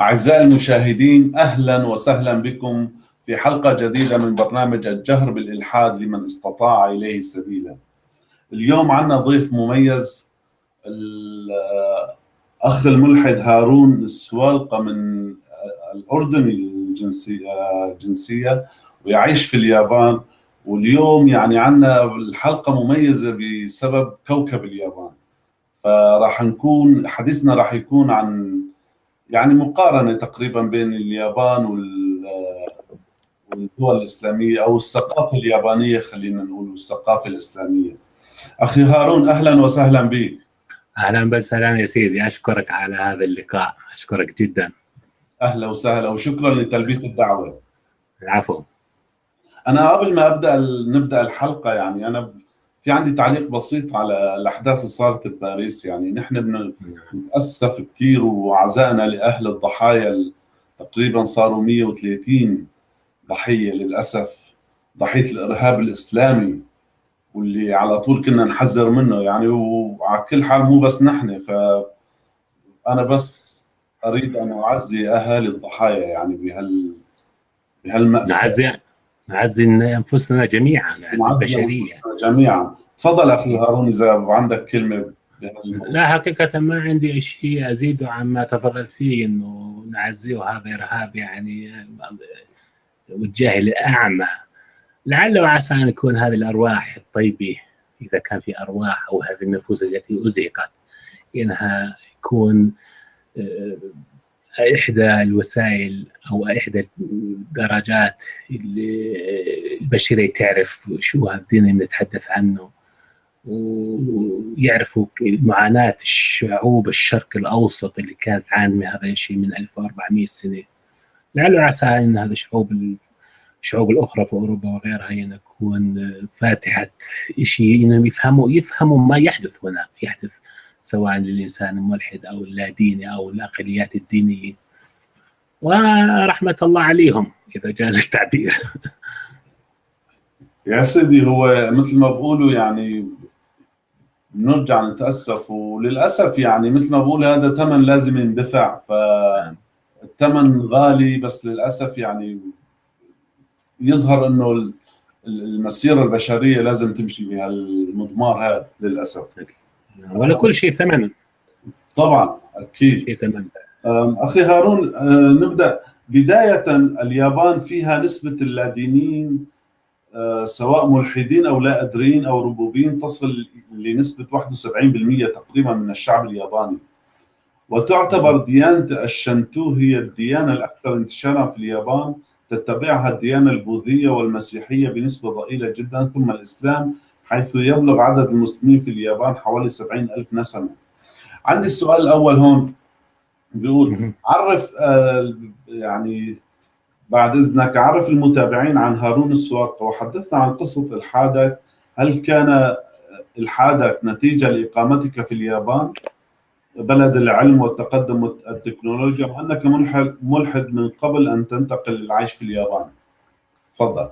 أعزائي المشاهدين أهلا وسهلا بكم في حلقة جديدة من برنامج الجهر بالإلحاد لمن استطاع إليه سبيلا. اليوم عنا ضيف مميز الأخ الملحد هارون السوالقة من الأردن الجنسية الجنسية ويعيش في اليابان. واليوم يعني عنا الحلقة مميزة بسبب كوكب اليابان. فراح نكون حديثنا راح يكون عن يعني مقارنة تقريبا بين اليابان والدول الإسلامية أو الثقافة اليابانية خلينا نقول والثقافة الإسلامية. أخي هارون أهلا وسهلا بك. أهلا وسهلا يا سيدي أشكرك على هذا اللقاء أشكرك جدا. أهلا وسهلا وشكرا لتلبية الدعوة. العفو. أنا قبل ما أبدأ نبدأ الحلقة يعني أنا في عندي تعليق بسيط على الأحداث اللي صارت بباريس يعني نحن بنتاسف كثير وعزائنا لأهل الضحايا تقريبا صاروا 130 ضحية للأسف. ضحية الإرهاب الإسلامي واللي على طول كنا نحذر منه. يعني وعلى كل حال مو بس نحن ف أنا بس أريد أن أعزي أهالي الضحايا يعني بهال بهالمأساة. نعزي نعزي أنفسنا جميعا نعزي البشرية. جميعا. تفضل أخي هارون إذا عندك كلمة لا حقيقة ما عندي شيء أزيده عما تفضلت فيه إنه نعزيه هذا إرهاب يعني والجاهل الأعمى لعل وعسى أن يكون هذه الأرواح الطيبة إذا كان في أرواح أو هذه النفوس التي أزهقت إنها يكون إحدى الوسائل أو إحدى الدرجات اللي البشريه تعرف شو الدين اللي نتحدث عنه. ويعرفوا معاناة الشعوب الشرق الأوسط اللي كانت تعاني من هذا الشيء من 1400 سنة. لعل عسى إن هذه الشعوب الشعوب الأخرى في أوروبا وغيرها يكون فاتحة شيء إنهم يفهموا يفهموا ما يحدث هنا يحدث سواء للإنسان الملحد أو اللاديني أو الأقليات الدينية. ورحمة الله عليهم إذا جاز التعبير. يا سيدي هو مثل ما بقولوا يعني نرجع نتأسف. وللأسف يعني مثل ما بقول هذا ثمن لازم يندفع فالثمن غالي بس للأسف يعني يظهر إنه المسيرة البشرية لازم تمشي بهالمضمار هذا للأسف. ولكل شيء ثمن. طبعا أكيد. شيء ثمن. أخي هارون نبدأ. بداية اليابان فيها نسبة اللادينيين سواء ملحدين أو لا أدريين أو ربوبيين تصل لنسبة 71% تقريبا من الشعب الياباني. وتعتبر ديانة الشنتو هي الديانة الأكثر انتشارا في اليابان. تتبعها الديانة البوذية والمسيحية بنسبة ضئيلة جدا ثم الإسلام حيث يبلغ عدد المسلمين في اليابان حوالي 70 ألف نسمة. عندي السؤال الأول هون. بيقول عرف آه يعني بعد إذنك عرف المتابعين عن هارون السواقة وحدثنا عن قصة إلحادك. هل كان إلحادك نتيجة لإقامتك في اليابان؟ بلد العلم والتقدم والتكنولوجيا وأنك ملحد, من قبل أن تنتقل للعيش في اليابان؟ تفضل.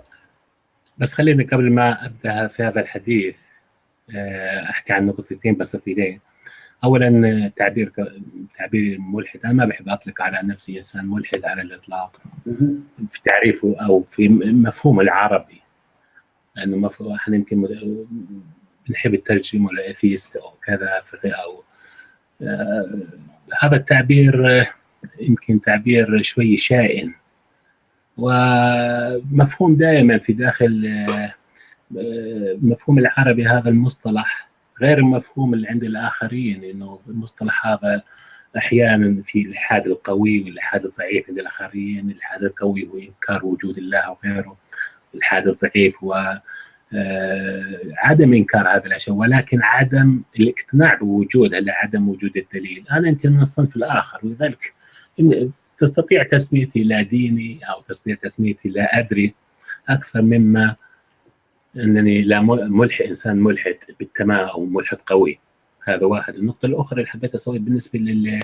بس خليني قبل ما أبدأ في هذا الحديث أحكي عن نقطتين بسيطتين. اولا تعبير تعبير ملحد. أنا ما بحب أطلق على نفسي إنسان ملحد على الإطلاق. في تعريفه أو في مفهومه العربي. لأنه مفهوم إحنا يمكن بنحب الترجمة لاثيست أو كذا أو آه هذا التعبير يمكن تعبير شوي شائن. ومفهوم دائما في داخل مفهوم العربي هذا المصطلح غير المفهوم اللي عند الآخرين إنه المصطلح هذا أحيانا في الإلحاد القوي والإلحاد الضعيف عند الآخرين، الإلحاد القوي هو إنكار وجود الله وغيره، الإلحاد الضعيف هو عدم إنكار هذه الأشياء ولكن عدم الاقتناع بوجودها لعدم وجود الدليل، أنا يمكن من الصنف الآخر ولذلك تستطيع تسميتي لا ديني أو تستطيع تسميتي لا أدري أكثر مما إنني لا ملحد إنسان ملحد بالتمام أو ملحد قوي. هذا واحد. النقطة الأخرى اللي حبيت أسوي بالنسبة لل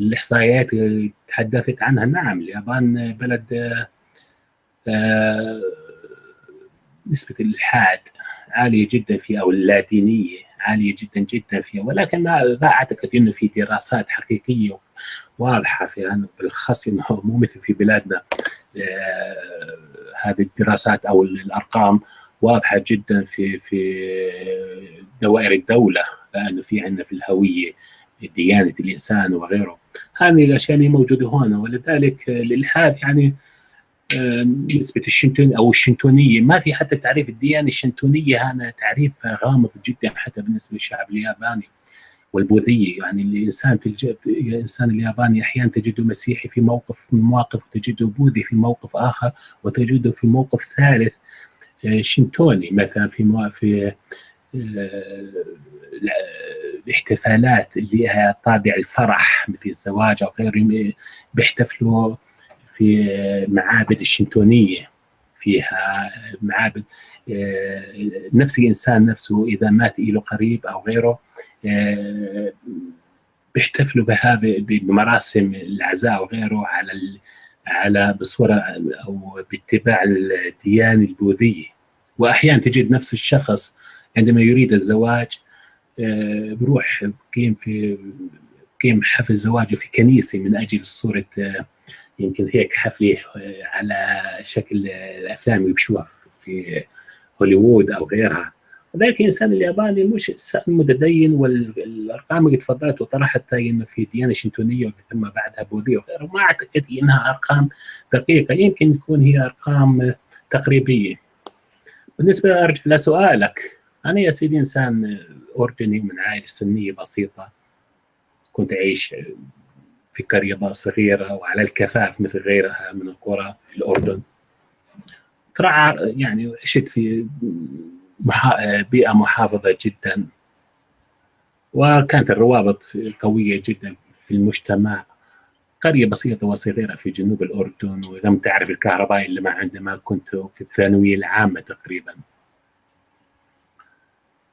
الاحصائيات اللي تحدثت عنها. نعم اليابان بلد آه نسبة الإلحاد عالية جدا فيها أو اللادينيه عالية جدا جدا فيها. ولكن لا أعتقد إنه في دراسات حقيقية واضحة في بالاخص إنه مو مثل في بلادنا هذه الدراسات أو الأرقام واضحة جدا في في دوائر الدولة لأنه في عندنا في الهوية ديانة الإنسان وغيره. هذه الأشياء موجودة هنا ولذلك الالحاد يعني نسبة الشنتون أو الشنتونية ما في حتى تعريف الديانة الشنتونية هذا تعريف غامض جدا حتى بالنسبة للشعب الياباني والبوذية. يعني الإنسان في الإنسان الياباني أحيانا تجده مسيحي في موقف من المواقف وتجده بوذي في موقف آخر وتجده في موقف ثالث. شنتوني مثلا في في الاحتفالات اللي لها طابع الفرح مثل الزواج أو غيره بيحتفلوا في معابد الشنتونيه فيها معابد نفس الإنسان نفسه إذا مات له قريب أو غيره بيحتفلوا بهذه بمراسم العزاء وغيره على على بصورة أو باتباع الديانة البوذية. وأحيانا تجد نفس الشخص عندما يريد الزواج بروح بقيم في بقيم حفل زواجه في كنيسة من أجل صورة يمكن هيك حفلة على شكل الأفلام اللي بشوفها في هوليوود أو غيرها. وذلك الإنسان الياباني مش انسان متدين والأرقام اللي تفضلت وطرحتها إنه في ديانة شنتونيه ثم بعدها بوذية وغيره ما أعتقد إنها أرقام دقيقة. يمكن تكون هي أرقام تقريبية. بالنسبة أرجع لسؤالك أنا يا سيدي إنسان أردني من عائلة سنية بسيطة. كنت أعيش في قرية صغيرة وعلى الكفاف مثل غيرها من القرى في الأردن. ترعى يعني عشت في بيئة محافظة جدا وكانت الروابط قوية جدا في المجتمع. قرية بسيطة وصغيرة في جنوب الأردن ولم تعرف الكهرباء إلا ما عندما كنت في الثانوية العامة تقريبا.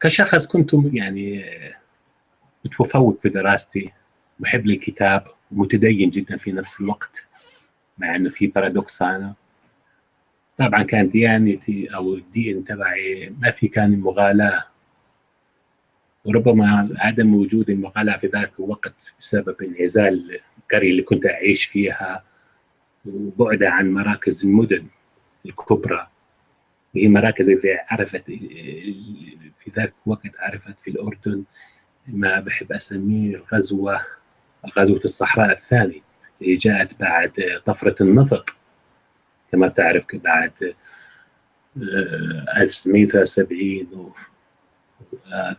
كشخص كنت يعني متفوق في دراستي محب للكتاب متدين جدا في نفس الوقت مع إنه في paradox أنا. طبعا كان ديانتي أو الدين تبعي ما في كان مغالاة. وربما عدم وجود المغالاه في ذلك الوقت بسبب انعزال القريه اللي كنت أعيش فيها وبعدها عن مراكز المدن الكبرى. وهي مراكز اللي عرفت في ذاك الوقت عرفت في الأردن ما بحب أسميه الغزوة غزوة الصحراء الثاني اللي جاءت بعد طفرة النفط كما تعرف بعد 1973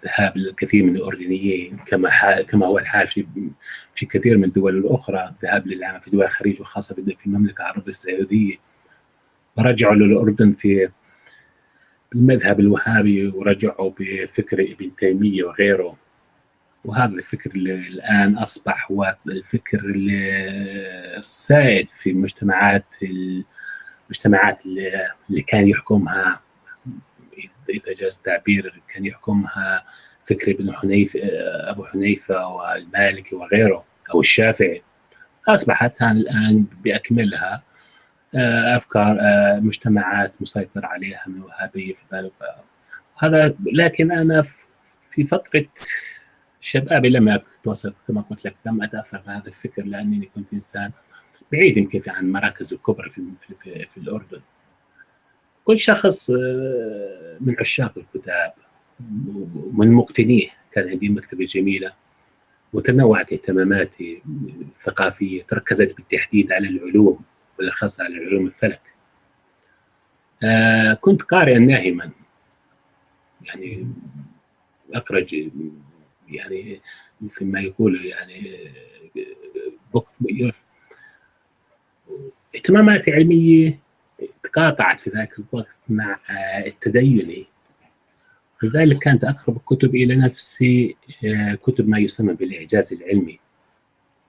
ذهاب الكثير من الأردنيين كما كما هو الحال في في كثير من الدول الأخرى ذهاب للعمل في دول الخليج وخاصة في المملكة العربية السعودية. ورجعوا للأردن في المذهب الوهابي ورجعوا بفكر ابن تيمية وغيره. وهذا الفكر اللي الآن أصبح هو الفكر السائد في المجتمعات المجتمعات اللي كان يحكمها اذا جاز التعبير كان يحكمها فكر ابن حنيفه أبو حنيفة والمالكي وغيره أو الشافعي. أصبحت الآن بأكملها أفكار مجتمعات مسيطر عليها من الوهابيه في ذلك هذا لكن أنا في فترة شبابي لم اتواصل كما قلت لك لم أتأثر بهذا الفكر لأنني كنت إنسان بعيد يمكن عن المراكز الكبرى في, في, في الأردن. كل شخص من عشاق الكتاب من مقتنيه كان عندي مكتبة جميلة وتنوعت اهتماماتي الثقافية تركزت بالتحديد على العلوم بالأخص على علوم الفلك. آه كنت قارئا ناهما. يعني أقرأ يعني مثل ما يقولوا يعني بوك اهتماماتي علمية تقاطعت في ذاك الوقت مع التديني لذلك كانت أقرب الكتب إلى نفسي كتب ما يسمى بالإعجاز العلمي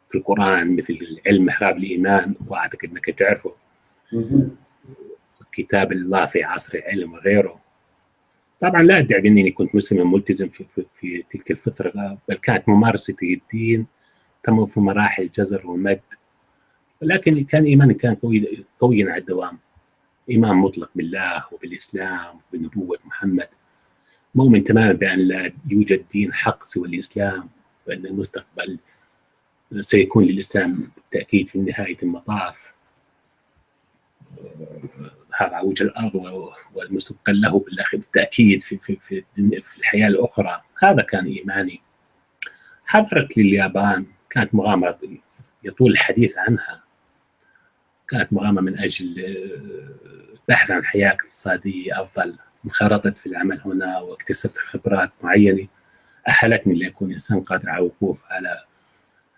في القرآن مثل علم محراب الإيمان وأعتقد أنك تعرفه. كتاب الله في عصر العلم وغيره. طبعا لا أدعي أنني كنت مسلما ملتزم في, في, في تلك الفترة بل كانت ممارسة الدين تمر في مراحل جزر ومد. ولكن كان إيماني كان قوي قويا على الدوام. إيمان مطلق بالله وبالإسلام وبنبوة محمد. مؤمن تماما بأن لا يوجد دين حق سوى الإسلام وأن المستقبل سيكون للإسلام بالتأكيد في نهاية المطاف. هذا وجه الأرض والمستقل له بالتأكيد في, في, في, في الحياة الأخرى. هذا كان إيماني. حضرت لليابان كانت مغامرة يطول الحديث عنها. كانت مغامرة من أجل البحث عن حياة اقتصادية أفضل. انخرطت في العمل هنا واكتسبت خبرات معينة. أهلتني لأكون إنسان قادر على الوقوف على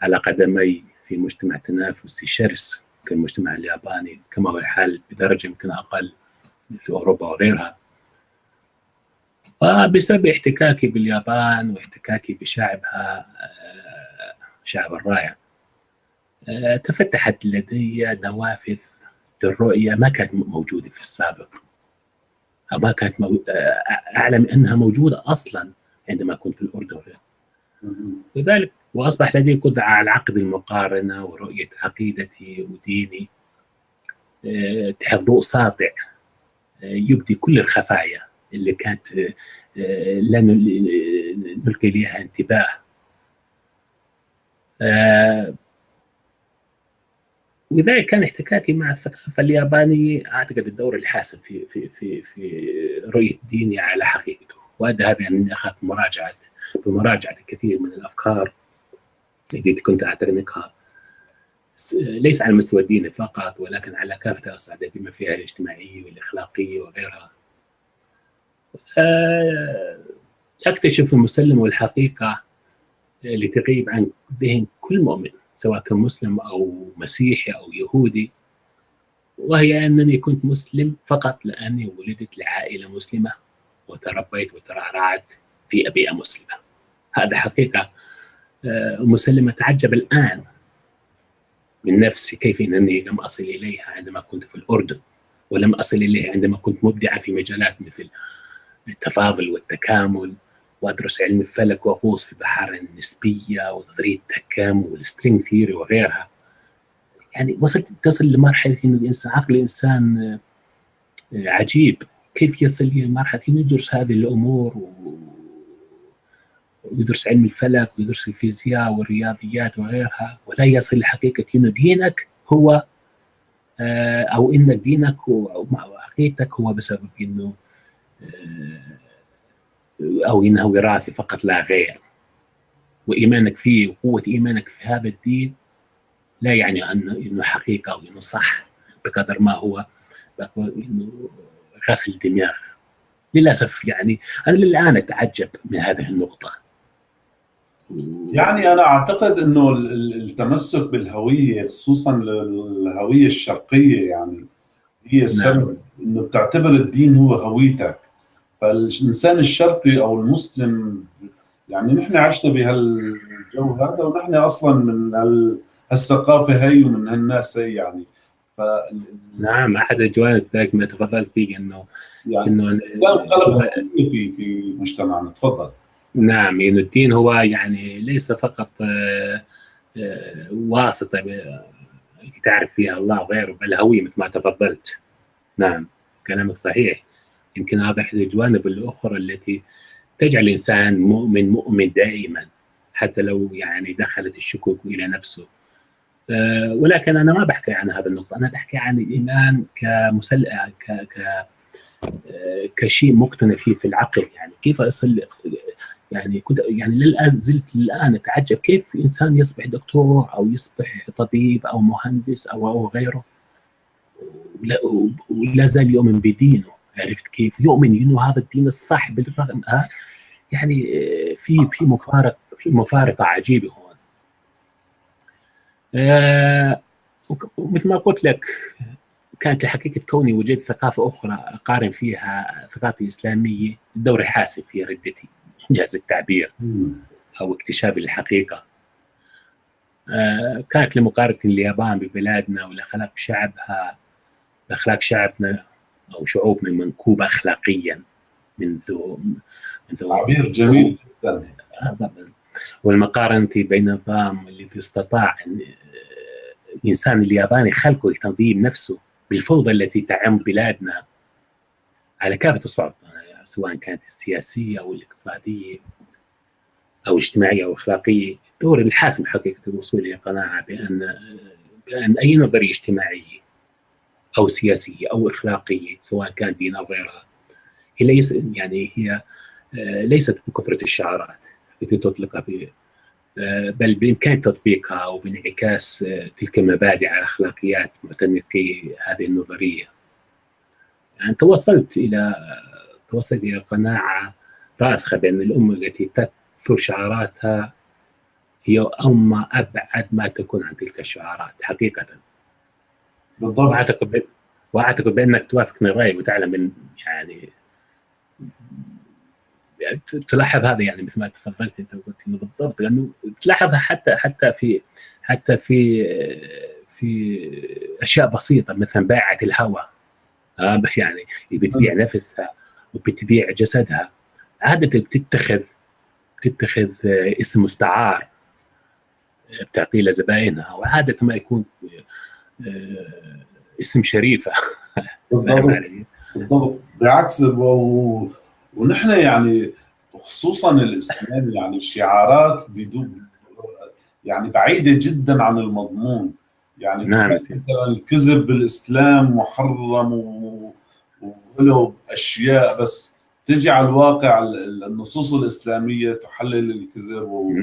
على قدمي في مجتمع تنافسي. شرس كالمجتمع الياباني. كما هو الحال بدرجة يمكن أقل في أوروبا وغيرها. وبسبب احتكاكي باليابان واحتكاكي بشعبها آه، شعب الرائع آه، تفتحت لدي نوافذ للرؤية ما كانت موجودة في السابق. أو ما كانت مو... آه، أعلم أنها موجودة أصلا عندما كنت في الأردن. لذلك وأصبح لدي قدرة على عقد المقارنة ورؤية عقيدتي وديني. آه، تحت ضوء ساطع آه، يبدي كل الخفايا اللي كانت لا نلقي لها انتباه. ولذلك كان احتكاكي مع الثقافة اليابانية أعتقد الدور الحاسم في في في في رؤية ديني على حقيقته. وادى هذا أني اخذت مراجعه بمراجعة الكثير من الأفكار التي كنت أعتنقها. ليس على مستوى الدين فقط ولكن على كافة الأصعدة بما فيها الاجتماعية والإخلاقية وغيرها. آه، أكتشف المسلم والحقيقة اللي تغيب عن ذهن كل مؤمن. سواء كان مسلم أو مسيحي أو يهودي. وهي أنني كنت مسلم فقط لأني ولدت لعائلة مسلمة وتربيت وترعرعت في بيئه مسلمة. هذا حقيقة. آه، مسلمه اتعجب الآن من نفسي كيف أنني لم أصل إليها عندما كنت في الأردن ولم أصل إليها عندما كنت مبدعا في مجالات مثل التفاضل والتكامل. وأدرس علم الفلك وأغوص في بحار النسبية ونظريه التكامل وال string theory وغيرها. يعني وصلت تصل لمرحلة إنه الانسان عقل الإنسان آه، عجيب. كيف يصل إلى مرحلة إنه يدرس هذه الأمور ويدرس علم الفلك ويدرس الفيزياء والرياضيات وغيرها ولا يصل لحقيقة إنه دينك هو آه، أو إن دينك أو عقيدتك هو بسبب إنه أو إنه وراثي فقط لا غير. وإيمانك فيه وقوة إيمانك في هذا الدين لا يعني انه إنه حقيقة أو إنه صح بقدر ما هو إنه غسل دماغ. للأسف يعني أنا للآن أتعجب من هذه النقطة. يعني أنا أعتقد إنه التمسك بالهوية خصوصا الهوية الشرقية يعني هي السبب نعم. إنه بتعتبر الدين هو هويتك. فالإنسان الشرقي أو المسلم يعني نحن عشنا بهالجو هذا ونحن أصلا من هالثقافة هي ومن هالناس هي يعني. ف نعم أحد الجوانب ذلك ما تفضلت فيه انه يعني إنه قلب في في مجتمعنا. تفضل. نعم إنه الدين هو يعني ليس فقط آه، واسطة تعرف فيها الله وغيره بل هوية مثل ما تفضلت. نعم كلامك صحيح. يمكن هذا احد الجوانب الأخرى التي تجعل الإنسان مؤمن مؤمن دائما حتى لو يعني دخلت الشكوك إلى نفسه. أه ولكن أنا ما بحكي عن هذا النقطة. أنا بحكي عن الإيمان كمسل ك... ك... آه، كشيء مقتنع فيه في العقل. يعني كيف أصل يعني كنت يعني للآن زلت الآن أتعجب كيف إنسان يصبح دكتور أو يصبح طبيب أو مهندس أو أو غيره. ولا زال يؤمن بدينه. عرفت كيف يؤمن إنه هذا الدين الصح بالرغم ها؟ يعني آه، في في مفارق في مفارقة عجيبة هون. آه ومثل ما قلت لك كانت الحقيقة كوني وجدت ثقافة أخرى أقارن فيها ثقافتي الإسلامية دور حاسم في ردتي إنجاز التعبير أو اكتشاف الحقيقة. آه كانت لمقارنة اليابان ببلادنا والأخلاق شعبها أخلاق شعبنا أو شعوب من منكوبه اخلاقيا منذ منذ تعبير جميل جدا. والمقارنة بين النظام الذي استطاع الإنسان الياباني خلقه لتنظيم نفسه بالفوضى التي تعم بلادنا على كافه الصعد سواء كانت السياسية أو الاقتصادية أو الاجتماعيه أو الاخلاقيه دور الحاسم حقيقة الوصول إلى قناعة بان بأن أي نظرية اجتماعية أو سياسية أو أخلاقية سواء كان دين أو غيرها هي ليس يعني هي ليست بكثرة الشعارات التي تطلقها بل بإمكان تطبيقها وبانعكاس تلك المبادئ على اخلاقيات معتنقي هذه النظرية. يعني توصلت إلى توصلت إلى قناعة راسخة بأن الأمة التي تكثر شعاراتها هي أمة أبعد ما تكون عن تلك الشعارات حقيقة. بالضبط. واعتقد واعتقد بأنك توافقني الراي وتعلم من يعني تلاحظ هذا يعني مثل ما تفضلت أنت وقلت إنه بالضبط لأنه تلاحظها حتى حتى في حتى في في أشياء بسيطة مثلا بائعه الهواء آه يعني بتبيع نفسها وبتبيع جسدها. عاده بتتخذ بتتخذ اسم مستعار بتعطيه لزبائنها وعاده ما يكون اسم شريفة. بالضبط. بالضبط. بعكس و... ونحن يعني خصوصا الإسلام يعني شعارات بدون يعني بعيدة جدا عن المضمون. يعني نعم مثلا الكذب بالإسلام محرم وله أشياء بس تجي على الواقع النصوص الإسلامية تحلل الكذب و...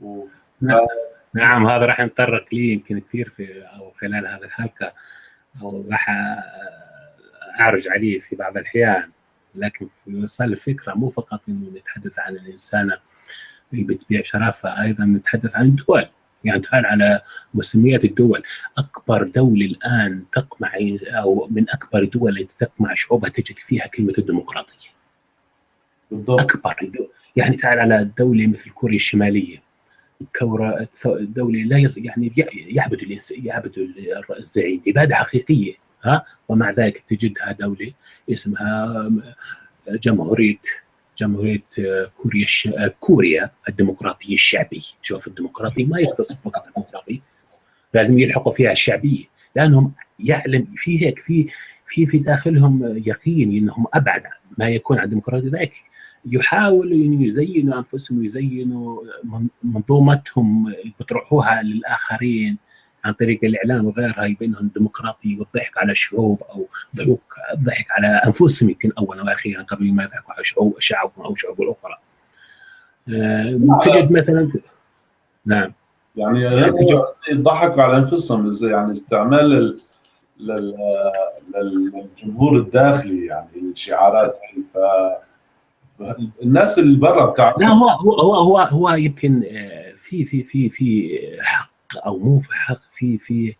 و... نعم. نعم هذا راح نتطرق ليه يمكن كثير في أو خلال هذه الحلقة أو راح أعرج عليه في بعض الأحيان. لكن في وصال الفكرة مو فقط إنه نتحدث عن الانسانه اللي بتبيع شرفها أيضا نتحدث عن الدول. يعني تعال على مسميات الدول. أكبر دولة الآن تقمع أو من أكبر الدول التي تقمع شعوبها تجد فيها كلمة الديمقراطية. بالضبط. أكبر الدول يعني تعال على دولة مثل كوريا الشمالية. كورة دولة لا. يعني يعبد الإنسان يعبد الزعيم. عبادة حقيقية ها؟ ومع ذلك تجدها دولة اسمها جمهورية جمهورية كوريا الش... كوريا الديمقراطية الشعبية. شوف الديمقراطية ما يختص فقط الديمقراطية لازم يلحقوا فيها الشعبية. لأنهم يعلم في هيك في في في داخلهم يقين إنهم أبعد ما يكون عن الديمقراطية. ذلك يحاولوا ان يزينوا أنفسهم ويزينوا منظومتهم بيطرحوها للآخرين عن طريق الإعلام وغيرها يبينهم ديمقراطي والضحك على الشعوب أو الضحك على أنفسهم يمكن اولا وأخيرا قبل ما يضحكوا على شعوب شعبهم أو شعوب الأخرى. آه تجد مثلا نعم. يعني يضحكوا على أنفسهم يعني استعمال للجمهور الداخلي يعني الشعارات. ف الناس اللي برا بتاع لا هو هو هو هو, هو يمكن في في في في حق أو مو في حق في في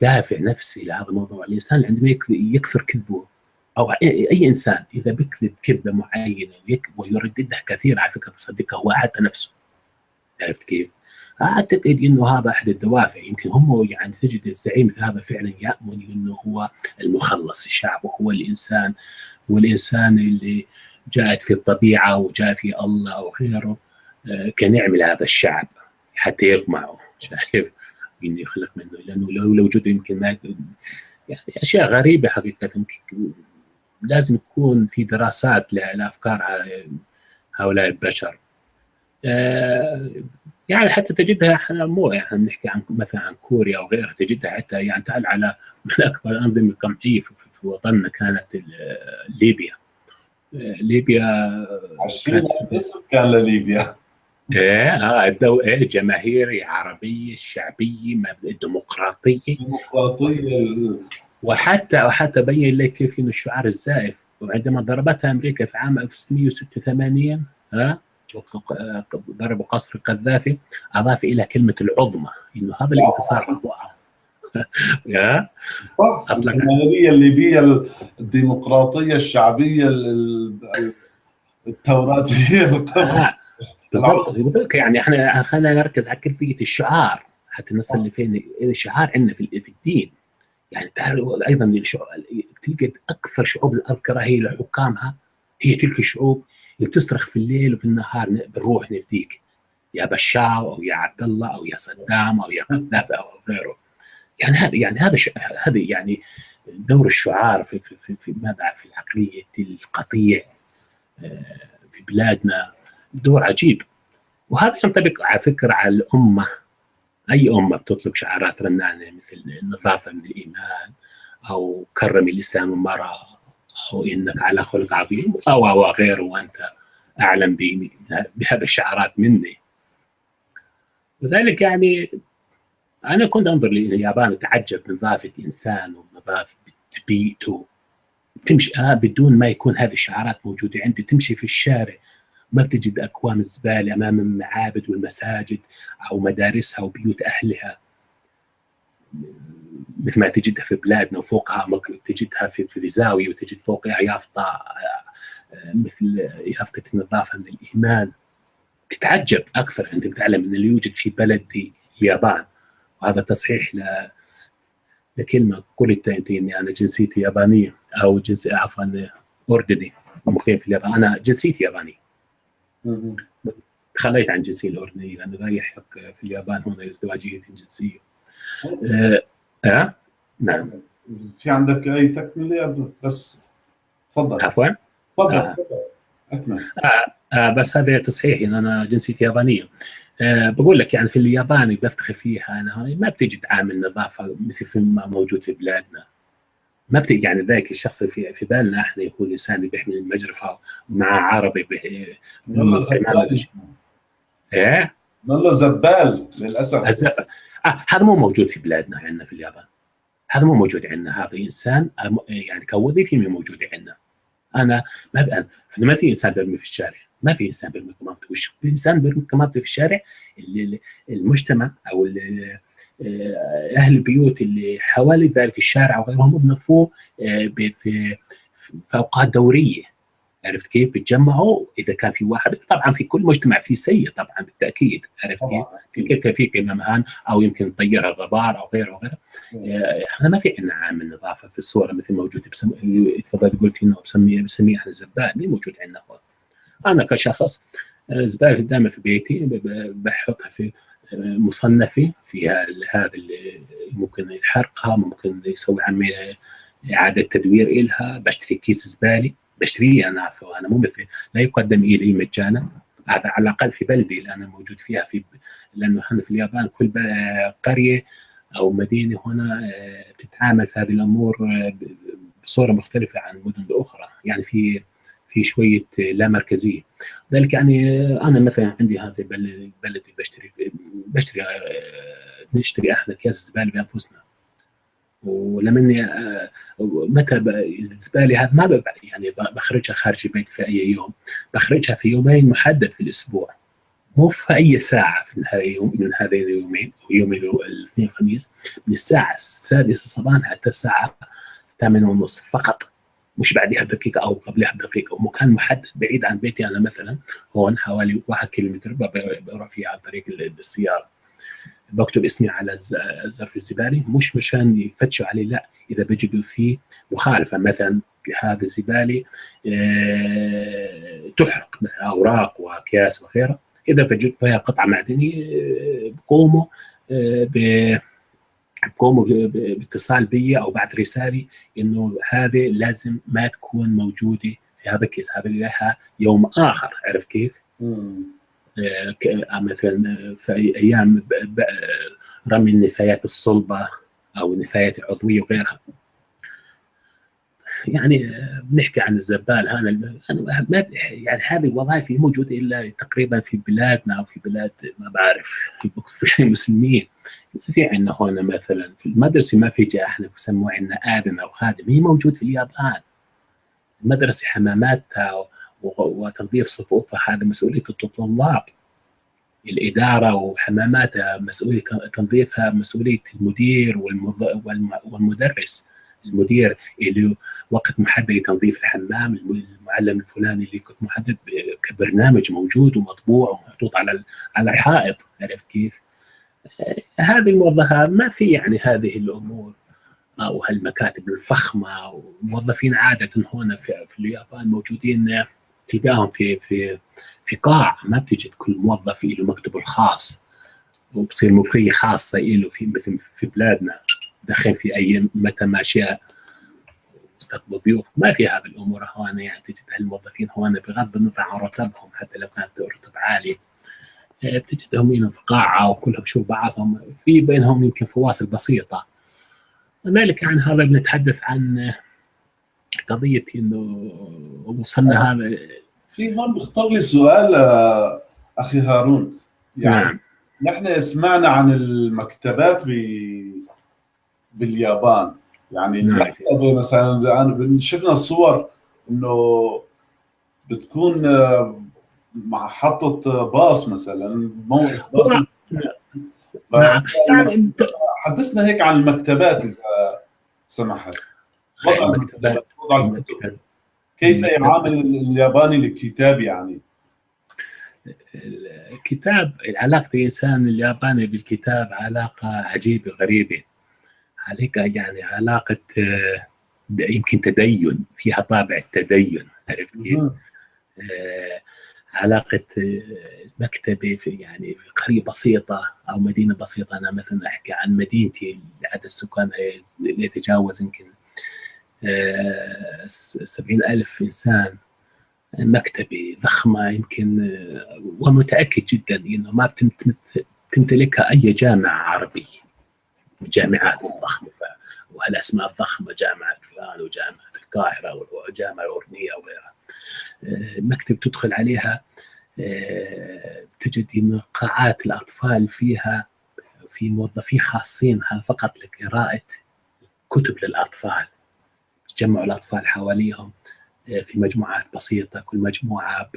دافع نفسي لهذا الموضوع. الإنسان عندما يكثر كذبه. أو اي إنسان إذا بيكذب كذبة معينة ويرددها كثيرا على فكرة بصدقها هو حتى نفسه. عرفت كيف؟ أعتقد إنه هذا أحد الدوافع. يمكن هم يعني تجد الزعيم هذا فعلا يأمن إنه هو المخلص الشعب وهو الإنسان والإنسان اللي جاءت في الطبيعة وجاء في الله أو غيره كنعم لهذا الشعب حتى يقمعه شايف؟ انه يخلق منه لأنه لو لو وجوده يمكن ما يعني أشياء غريبة حقيقة. لازم يكون في دراسات لأفكار هؤلاء البشر. يعني حتى تجدها إحنا مو يعني نحكي عن مثلا عن كوريا أو غيرها تجدها حتى يعني تعال على من أكبر الانظمه القمعيه في, في وطننا كانت ليبيا. ليبيا كانت كان لليبيا. إيه آه الدو... إيه جماهيري عربيه شعبيه ديمقراطيه ديمقراطيه وحتى وحتى بين لك كيف إنه الشعار الزائف. وعندما ضربتها أمريكا في عام 1986 ها ضربوا قصر القذافي أضاف إلى كلمة العظمى إنه هذا الانتصار يا. صح. الليبية الديمقراطية الشعبية التوراتية. آه. بالضبط. يعني إحنا خلينا نركز على كيفية الشعار. حتى نصل لفين الشعار عندنا في الدين. يعني تعالوا أيضا تلقى أكثر شعوب الأذكرة هي لحكامها هي تلك الشعوب اللي بتصرخ في الليل وفي النهار بنروح نفديك يا بشار أو يا عبد الله أو يا صدام أو يا قذافي أو غيره. يعني هذا يعني هذا هذا يعني دور الشعار في في في, في ما بعرف في العقلية القطيع في بلادنا. دور عجيب. وهذا ينطبق على فكرة على الأمة. أي أمة بتطلق شعارات رنانة مثل النظافه من الإيمان أو كرم الانسان المراه أو إنك على خلق عظيم أو أو غيره وأنت أعلم بهذه الشعارات مني. لذلك يعني أنا كنت أنظر لليابان اتعجب من نظافه انسان ونظافه بيئته تمشي آه بدون ما يكون هذه الشعارات موجودة عندي. تمشي في الشارع ما بتجد اكوام الزباله أمام المعابد والمساجد أو مدارسها وبيوت أهلها. مثل ما تجدها في بلادنا وفوقها تجدها في في زاويه وتجد فوقها يافطه مثل يافطه النظافة من الإيمان. تتعجب أكثر عندما تعلم أن اللي يوجد في بلدي اليابان وهذا تصحيح ل لكلمة قلت اني أنا جنسيتي يابانية أو جنسي عفوا أردني. مقيم في اليابان. أنا جنسيتي يابانيه تخليت عن جنسيتي الاردنيه لأنه لا يحق في اليابان هنا ازدواجية الجنسيه أه, أه؟ نعم. في عندك أي تكملة؟ بس تفضل. عفوا؟ تفضل آه. أكمل. آه. آه بس هذا تصحيح ان أنا جنسيتي يابانية. أه بقول لك يعني في اليابان بفتخر فيها أنا هاي ما بتجد عامل نظافه مثل ما موجود في بلادنا. ما بتجي يعني ذاك الشخص في في بالنا إحنا يكون إنسان بيحمل المجرفة ومع عربي والله زبال. إيه؟ والله زبال للأسف. الزبال آه هذا مو موجود في بلادنا عندنا في اليابان. هذا مو موجود عندنا. هذا إنسان يعني كوظيفي مو موجود عندنا. أنا ما أنا ما في إنسان برمي في الشارع. ما في إنسان بيرمي كمامته وش إنسان بيرمي كمامته في الشارع اللي المجتمع أو اللي أهل البيوت اللي حوالي ذلك الشارع وغيرهم بنظفوه في في اوقات دورية. عرفت كيف؟ بيتجمعوا. إذا كان في واحد طبعا في كل مجتمع في سيء طبعا بالتأكيد. عرفت كيف؟ كيف في كمان أو يمكن طير الغبار أو غيره وغيره. إحنا ما في عندنا عامل نظافة في الصورة مثل موجود بسم... تفضل قلت انه بسميه بسميه إحنا زبال مين موجود عندنا هون. أنا كشخص زبالة دائما في بيتي بحطها في مصنفه فيها هذا اللي ممكن يحرقها ممكن يسوي عملية إعادة تدوير إلها. بشتري كيس زباله بشتريه أنا أنا مو مثل لا يقدم إلي مجانا. هذا على الأقل في بلدي اللي أنا موجود فيها في لأنه إحنا في اليابان كل قرية أو مدينة هنا بتتعامل في هذه الأمور بصورة مختلفة عن المدن الاخرى يعني في في شوية لا مركزية. ذلك يعني أنا مثلا عندي هذا بلدي بشتري بشتري نشتري إحنا أكياس زبالة بأنفسنا. ولما متى الزبالة هذا ما يعني بخرجها خارج البيت في أي يوم. بخرجها في يومين محدد في الأسبوع. مو في أي ساعة في هذا اليوم من هذين اليومين يوم الاثنين والخميس من الساعة السادسة صباحا حتى الساعة 8 ونص فقط. مش بعدها بدقيقة أو قبلها بدقيقة. ومكان محدد بعيد عن بيتي أنا مثلا هون حوالي واحد كيلومتر بروح فيه عن طريق السيارة. بكتب اسمي على ظرف الزبالة. مش مشان يفتشوا عليه لا إذا بجدوا فيه مخالفة. مثلا هذا الزبالة تحرق مثلا أوراق وأكياس وغيرها. إذا وجدت فيها قطعة معدنية بقوموا بقوموا باتصال بي أو بعث رسالة إنه هذه لازم ما تكون موجودة في هذا الكيس. هذا لها يوم آخر. عرفت كيف؟ مثلا في أيام رمي النفايات الصلبة أو النفايات العضوية وغيرها. يعني بنحكي عن الزبال هذا ما يعني هذه الوظائف موجودة إلا تقريبا في بلادنا أو في بلاد ما بعرف في المسلمين. في عندنا هون مثلا في المدرسة ما في جاء إحنا بسموه عندنا آدم أو خادم. هي موجود في اليابان. المدرسة حماماتها وتنظيف صفوفها هذا مسؤولية الطلاب. الإدارة وحماماتها مسؤولية تنظيفها مسؤولية المدير والمدرس. المدير اللي وقت محدد لتنظيف الحمام المعلم الفلاني اللي كنت محدد كبرنامج موجود ومطبوع ومحطوط على على الحائط عرفت كيف؟ هذه الموظفات ما في يعني هذه الأمور. أو هالمكاتب الفخمة وموظفين عادة هنا في, في اليابان موجودين تلقاهم في في في قاع. ما بتجد كل موظف له مكتبه الخاص وبصير ملكيه خاصة له في مثل في بلادنا. داخل في أي متى ما شاء استقبل ضيوف ما في هذه الأمور هون يعني تجد هالموظفين هون بغض النظر عن رتبهم حتى لو كانت رتب عاليه تجدهم هنا في قاعه وكلهم يشوف بعضهم في بينهم يمكن فواصل بسيطة. ذلك عن هذا بنتحدث عن قضية إنه وصلنا هذا. في هون بيخطر لي سؤال أخي هارون. يعني نعم. نحن سمعنا عن المكتبات ب باليابان. يعني نعم. المكتبه مثلا شفنا الصور إنه بتكون محطة باص مثلا موقف باص. نعم. يعني حدثنا هيك عن المكتبات إذا سمحت. وضع المكتبات كيف يعامل الياباني للكتاب يعني؟ الكتاب علاقة الإنسان الياباني بالكتاب علاقة عجيبة غريبة. علاقة يعني علاقة يمكن تدين فيها طابع التدين عرفت كيف؟ علاقة مكتبة في يعني في قرية بسيطة أو مدينة بسيطة. أنا مثلا أحكي عن مدينتي عدد السكان يتجاوز يمكن سبعين ألف إنسان. مكتبة ضخمة يمكن ومتأكد جدا أنه ما تمتلكها أي جامعة عربية. الجامعات الضخمة والأسماء الضخمة جامعة فلان وجامعة القاهرة وجامعة الأورنية وغيرها. مكتب تدخل عليها آه، تجد إن قاعات الأطفال فيها في موظفين خاصين فقط لقراءة كتب للأطفال. تجمعوا الأطفال حواليهم آه، في مجموعات بسيطة كل مجموعة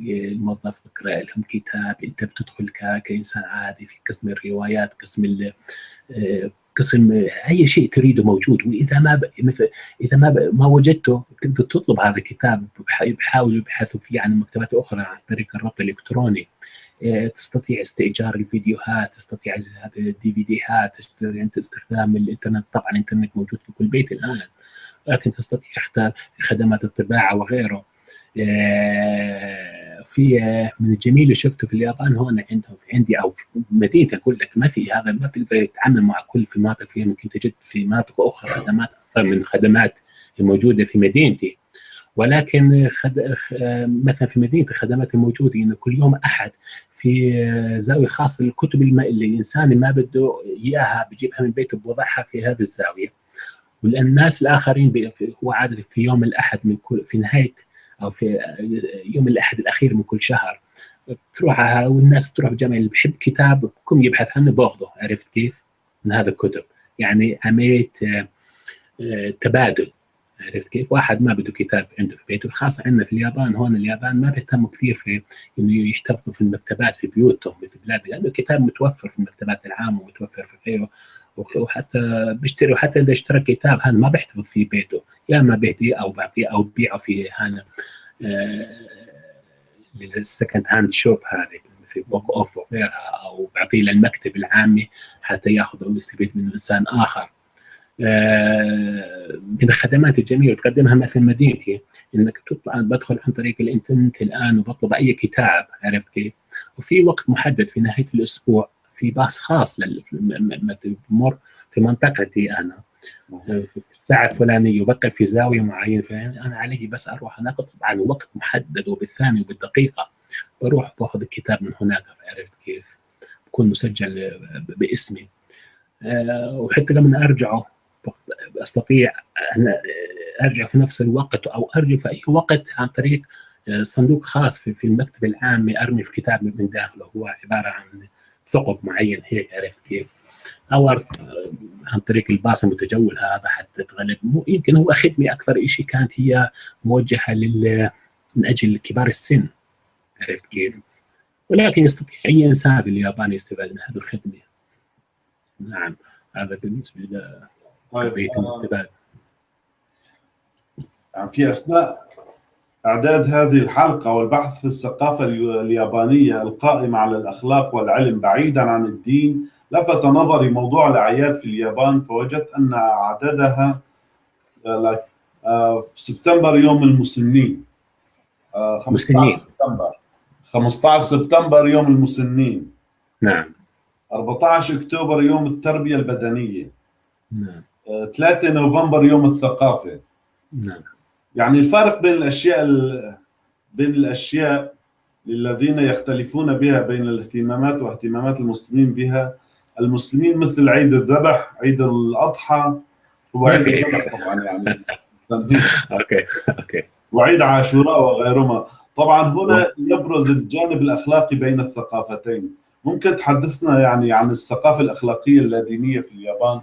الموظف بقرأ لهم كتاب أنت بتدخل كإنسان عادي في قسم الروايات قسم آه، قسم أي شيء تريده موجود. وإذا ما مثل إذا ما ما وجدته تقدر تطلب هذا الكتاب بحاولوا يبحثوا فيه عن مكتبات أخرى عن طريق الربط الإلكتروني. آه، تستطيع استئجار الفيديوهات تستطيع الدي في ديهات تستطيع أنت استخدام الإنترنت. طبعا الإنترنت موجود في كل بيت الآن لكن تستطيع خدمات الطباعة وغيره. آه، في من الجميل اللي شفته في اليابان هون عندهم في عندي أو في مدينتي أقول لك ما في هذا ما تقدر تتعامل مع كل في مناطق فيها ممكن تجد في مناطق أخرى خدمات أكثر من الخدمات الموجوده في مدينتي ولكن خد... مثلا في مدينتي الخدمات الموجوده انه كل يوم أحد في زاوية خاصة للكتب. اللي الإنسان ما بده إياها بجيبها من بيته بوضعها في هذه الزاوية والناس الآخرين. هو عادة في يوم الأحد من كل في نهاية أو في يوم الأحد الأخير من كل شهر بتروح والناس بتروح الجامعة اللي بحب كتاب بكم يبحث عنه باخذه عرفت كيف؟ من هذا الكتب يعني عملية آه، تبادل عرفت كيف؟ واحد ما بده كتاب عنده في بيته خاصة عندنا في اليابان هون اليابان ما بيهتموا كثير في إنه يحتفظوا في المكتبات في بيوتهم مثل بلاد لأنه الكتاب متوفر في المكتبات العامة ومتوفر في غيره وحتى بيشتري وحتى إذا اشترى كتاب هذا ما بيحتفظ في بيته. يا إما بيهديه أو بعطيه أو بيعه في هذا ال second hand shop هذه في بوك أوف وغيرها أو بعطيه للمكتب العامي حتى يأخذه ويستفيد منه إنسان آخر. آه، من الخدمات الجميلة تقدمها مثل مدينتي إنك تطلع بدخل عن طريق الإنترنت الآن وبطلب أي كتاب عرفت كيف؟ وفي وقت محدد في نهاية الأسبوع. في باص خاص بمر في منطقتي أنا. في الساعة الفلانية وبقى في زاوية معينة أنا علي بس أروح هناك طبعا وقت محدد وبالثانية وبالدقيقة. بروح باخذ الكتاب من هناك عرفت كيف؟ بكون مسجل باسمي. آه، وحتى لما أرجعه أستطيع أن أرجع في نفس الوقت أو ارجع في أي وقت عن طريق آه، صندوق خاص في, في المكتب العام أرمي في كتاب من داخله. هو عبارة عن ثقب معين هيك عرفت كيف؟ أو آه، عن طريق الباص المتجول هذا حتى تغلب يمكن هو خدمه أكثر شيء كانت هي موجهة لل من أجل كبار السن عرفت كيف؟ ولكن يستطيع أي إنسان في اليابان يستفاد من هذه الخدمة. نعم هذا بالنسبة طيب آه، يعني في اثناء إعداد هذه الحلقة والبحث في الثقافة اليابانية القائمه على الأخلاق والعلم بعيدا عن الدين لفت نظري موضوع الأعياد في اليابان فوجدت أن عددها آه، آه، سبتمبر يوم المسنين. 15 سبتمبر. 15 سبتمبر يوم المسنين. نعم. 14 أكتوبر يوم التربية البدنية. نعم. 3 نوفمبر يوم الثقافة. نعم. يعني الفرق بين الأشياء بين الأشياء للذين يختلفون بها بين الاهتمامات واهتمامات المسلمين بها. المسلمين مثل عيد الذبح عيد الأضحى هو عيد الذبح طبعا يعني. okay okay. وعيد عاشوراء وغيرهما. طبعا هنا يبرز الجانب الأخلاقي بين الثقافتين. ممكن تحدثنا يعني عن الثقافة الأخلاقية اللادينية في اليابان؟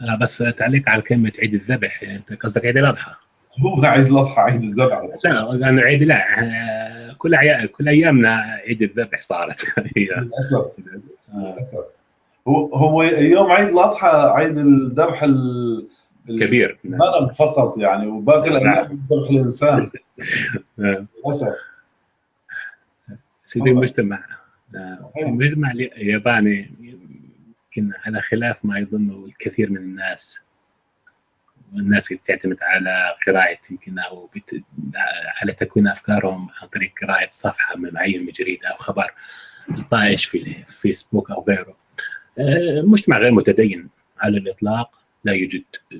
آه بس تعليق على كلمة عيد الذبح يعني أنت قصدك عيد الأضحى. هو عيد الأضحى عيد الذبح. لا أنا عيد لا آه، كل عيا... كل أيامنا عيد الذبح صارت. هي. للأسف للأسف. هو هو يوم عيد الأضحى عيد الذبح ال- كبير. الغنم فقط يعني وباقي الأيام ذبح الإنسان. آه. للأسف. سيدي المجتمع آه، المجتمع الياباني يمكن على خلاف ما يظنه الكثير من الناس. والناس اللي بتعتمد على قراءة يمكن أو بت... على تكوين أفكارهم عن طريق قراءة صفحة من معين من جريدة أو خبر طائش في الفيسبوك أو غيره. آه، مجتمع غير متدين على الإطلاق لا يوجد آه،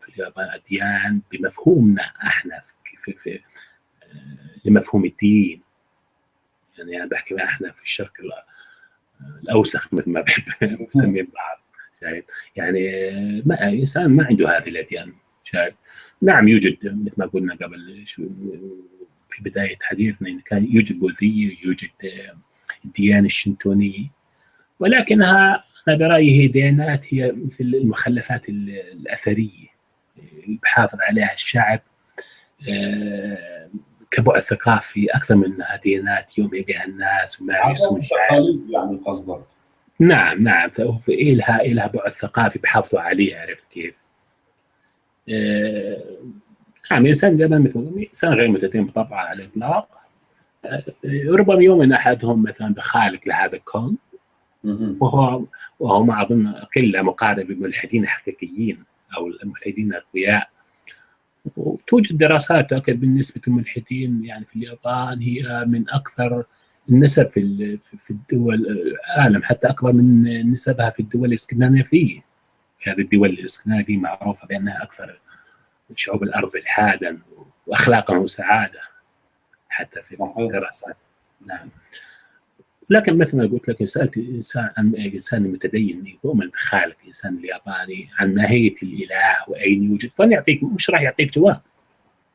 في اليابان أديان بمفهومنا إحنا في, في, في آه، لمفهوم الدين. يعني أنا بحكي إحنا في الشرق ال- الأوسخ مثل ما بحب نسمي البعض شايف؟ يعني ما إنسان ما عنده هذه الأديان شايف؟ نعم يوجد مثل ما قلنا قبل في بداية حديثنا كان يوجد بوذيه يوجد الديانة الشنتونيه ولكنها أنا برأيي هي ديانات هي مثل المخلفات ال- الأثرية اللي بحافظ عليها الشعب آه، كبعد ثقافي أكثر من إنها ديانات يؤمن بها الناس وتقاليد يعني قصدك نعم نعم ففي إلها إلها بعد ثقافي بحافظوا عليه عرفت كيف؟ آه، نعم إنسان زي ما مثل إنسان غير متدين بطبعه على الإطلاق آه، ربما يؤمن أحدهم مثلا بخالق لهذا الكون. وهو وهو ما أظن قلة مقارنة بالملحدين الحقيقيين أو الملحدين الأقوياء وتوجد دراسات تؤكد بالنسبة الملحدين يعني في اليابان هي من أكثر النسب في في الدول العالم حتى أكبر من نسبها في الدول الإسكندنافية. هذه الدول الإسكندنافية معروفة بأنها أكثر شعوب الأرض إلحادا وأخلاقا وسعادة حتى في. الدراسات. نعم. لكن مثل ما قلت لك سألت إنسان عن إنسان متدين يؤمن بخالق الانسان الياباني عن ماهيه الإله وأين يوجد. فلن يعطيك مش راح يعطيك جواب.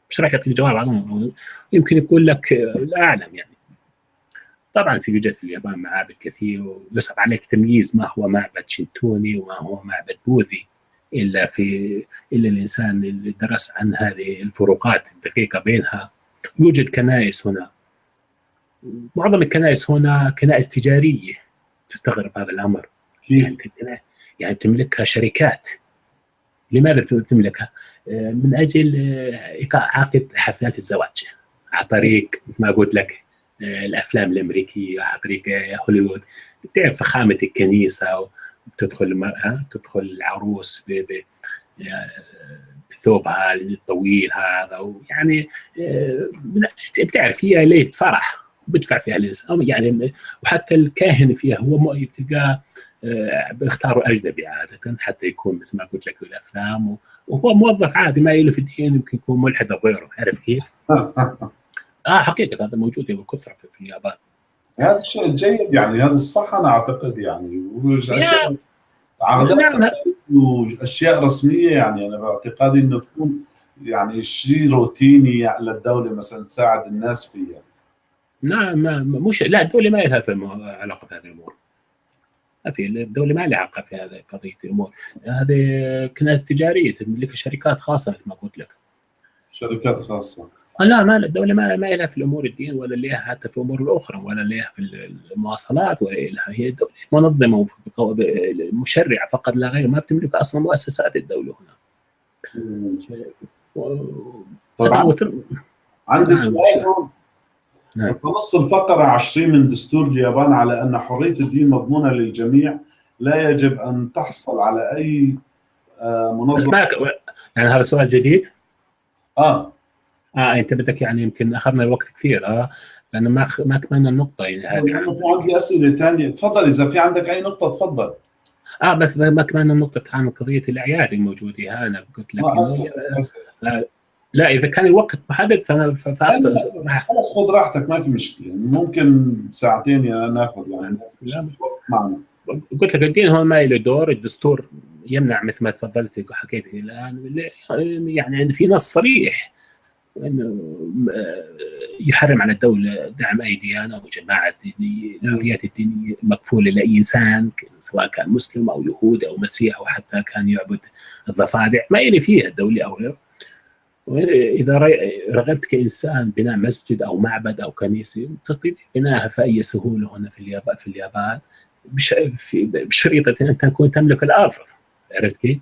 مش راح يعطيك جواب. يمكن يقول لك لا اعلم يعني. طبعا في يوجد في اليابان معابد كثير ويصعب عليك تمييز ما هو معبد شنتوني وما هو معبد بوذي إلا في إلا الإنسان اللي درس عن هذه الفروقات الدقيقة بينها. يوجد كنائس هنا. معظم الكنائس هنا كنائس تجارية تستغرب هذا الأمر. يعني يعني تملكها شركات. لماذا تملكها؟ آه، من أجل آه، عقد حفلات الزواج. على طريق ما قلت لك الأفلام الأمريكية آه، هوليوود تعرف فخامة الكنيسة وتدخل المرأة تدخل العروس آه، بثوبها الطويل هذا ويعني آه، بتعرف هي ليله فرح بدفع فيها الانسان يعني وحتى الكاهن فيها هو تلقاه آه، بيختاروا أجنبي عادة حتى يكون مثل ما قلت لك في الافلام وهو موظف عادي ما له في الدين يمكن يكون ملحد أو غيره عارف كيف؟ آه حقيقة هذا موجود بكثره في, في اليابان. هذا الشيء الجيد يعني هذا الصح أنا أعتقد يعني وأشياء نعم. عادات وأشياء رسمية يعني أنا باعتقادي إنه تكون يعني شيء روتيني للدوله مثلا تساعد الناس فيها. نعم ما مش لا الدولة ما لها علاقة في هذه الأمور. ما في الدولة ما لها علاقة في هذه قضية الأمور. هذه كنائس تجارية تملكها شركات خاصة مثل ما قلت لك. شركات خاصة. لا ما الدولة ما ما لها في الأمور الدين ولا لها حتى في الأمور الأخرى ولا لها في المواصلات ولا لها هي دولة منظمة وف- مشرعة فقط لا غير ما بتملك أصلا مؤسسات الدولة هنا. طبعا. وتر- عندي نعم. سؤال. هون نعم. تنص الفقرة 20 من دستور اليابان على أن حرية الدين مضمونة للجميع لا يجب أن تحصل على أي آه، منظمة؟ يعني هذا سؤال جديد. آه. آه انت بدك يعني يمكن أخذنا وقت كثير آه لأنه ما ما كملنا النقطة يعني هذه. في عندي أسئلة ثانية تفضل إذا في عندك أي نقطة تفضل. آه بس ما كملنا النقطة عن قضية الأعياد الموجودة. ها أنا قلت لك آسف لا إذا كان الوقت محدد فانا خلاص خذ راحتك ما في مشكلة. ممكن ساعتين يا ناخذ يعني معنا. قلت لك الدين هو ما له دور الدستور يمنع مثل ما تفضلت وحكيت الآن. يعني في نص صريح. إنه يحرم على الدولة دعم أي ديانة أو جماعة دينيه الحريات الدينية مكفوله لأي إنسان سواء كان مسلم أو يهودي أو مسيح أو حتى كان يعبد الضفادع ما يلي فيها الدولة أو غيره إذا رغبت كإنسان بناء مسجد أو معبد أو كنيسة تستطيع بناءها في أي سهولة هنا في اليابان في اليابان بشريطة ان تكون تملك الأرض عرفت كيف؟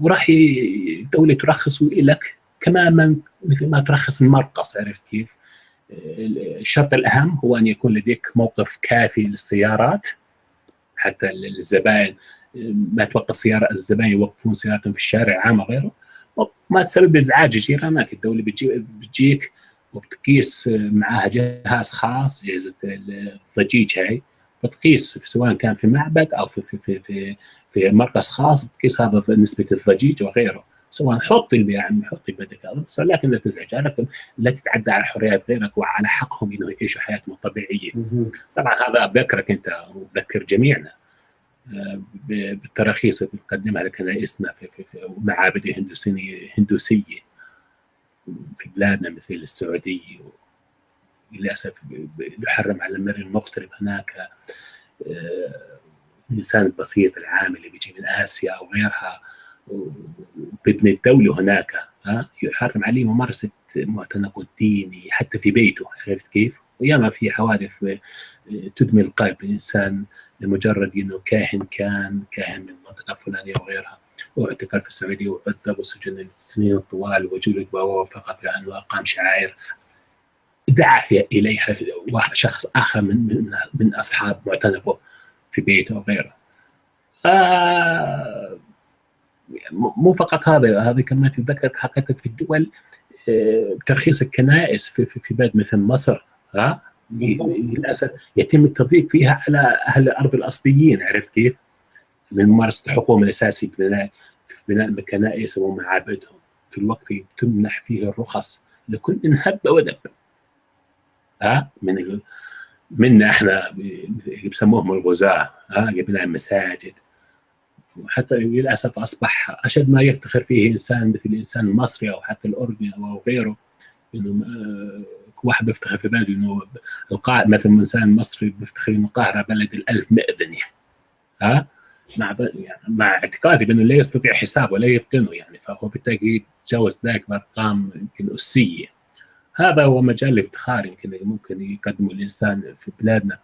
وراح الدولة ترخص لك كما من مثل ما ترخص المرقص عرفت كيف؟ الشرط الأهم هو أن يكون لديك موقف كافي للسيارات حتى الزبائن ما توقف سيارة الزبائن يوقفون سيارتهم في الشارع عام وغيره ما تسبب إزعاج جيرانك الدولة بتجيك وبتقيس معها جهاز خاص اجهزه الضجيج هاي. بتقيس سواء كان في معبد أو في في في في, في مركز خاص بتقيس هذا نسبة الضجيج وغيره. سواء حطي اللي يعني حطي بدك بس لكن لا تزعج. لكن لا تتعدى على حريات غيرك وعلى حقهم إنه يعيشوا حياتهم الطبيعية. طبعا هذا بذكرك أنت وبذكر جميعنا. آه، بالتراخيص اللي بنقدمها لكنائسنا في, في, في معابد هندوسية هندوسية في بلادنا مثل السعودية للأسف يحرم على المرء المغترب هناك. آه، الإنسان البسيط العامل اللي بيجي من آسيا أو غيرها. وبيبني الدولة هناك يحرم عليه ممارسة معتنقه الديني حتى في بيته عرفت كيف؟ وياما في حوادث آه، تدمي القلب الإنسان لمجرد إنه كاهن كان كاهن من المنطقة الفلانية وغيرها واعتقل في السعودية وعذب وسجن سنين طوال وجلد فقط لأنه أقام شعائر دعا إليها شخص آخر من من, من أصحاب معتنقه في بيته وغيره. آه مو فقط هذا هذه كمان تتذكر حقيقة في الدول آه ترخيص الكنائس في, في, بلد مثل مصر ها؟ للأسف يتم التضييق فيها على أهل الأرض الأصليين عرفت كيف؟ من ممارسة حقوقهم الأساسية بناء بناء الكنائس ومعابدهم في الوقت تمنح فيه الرخص لكل من هب ودب. ها؟ من منا إحنا بسموهم الغزاة ها؟ لبناء المساجد وحتى للأسف أصبح أشد ما يفتخر فيه إنسان مثل الانسان المصري أو حتى الأردني أو غيره إنه واحد بيفتخر في بلده إنه القاهره مثلا إنسان مصري بيفتخر إنه القاهرة بلد الألف مئذنه ها؟ مع يعني مع اعتقادي بأنه لا يستطيع حساب ولا يتقنه يعني. فهو بالتأكيد تجاوز ذلك بأرقام يمكن أسية. هذا هو مجال الافتخار يمكن ممكن يقدمه الإنسان في بلادنا.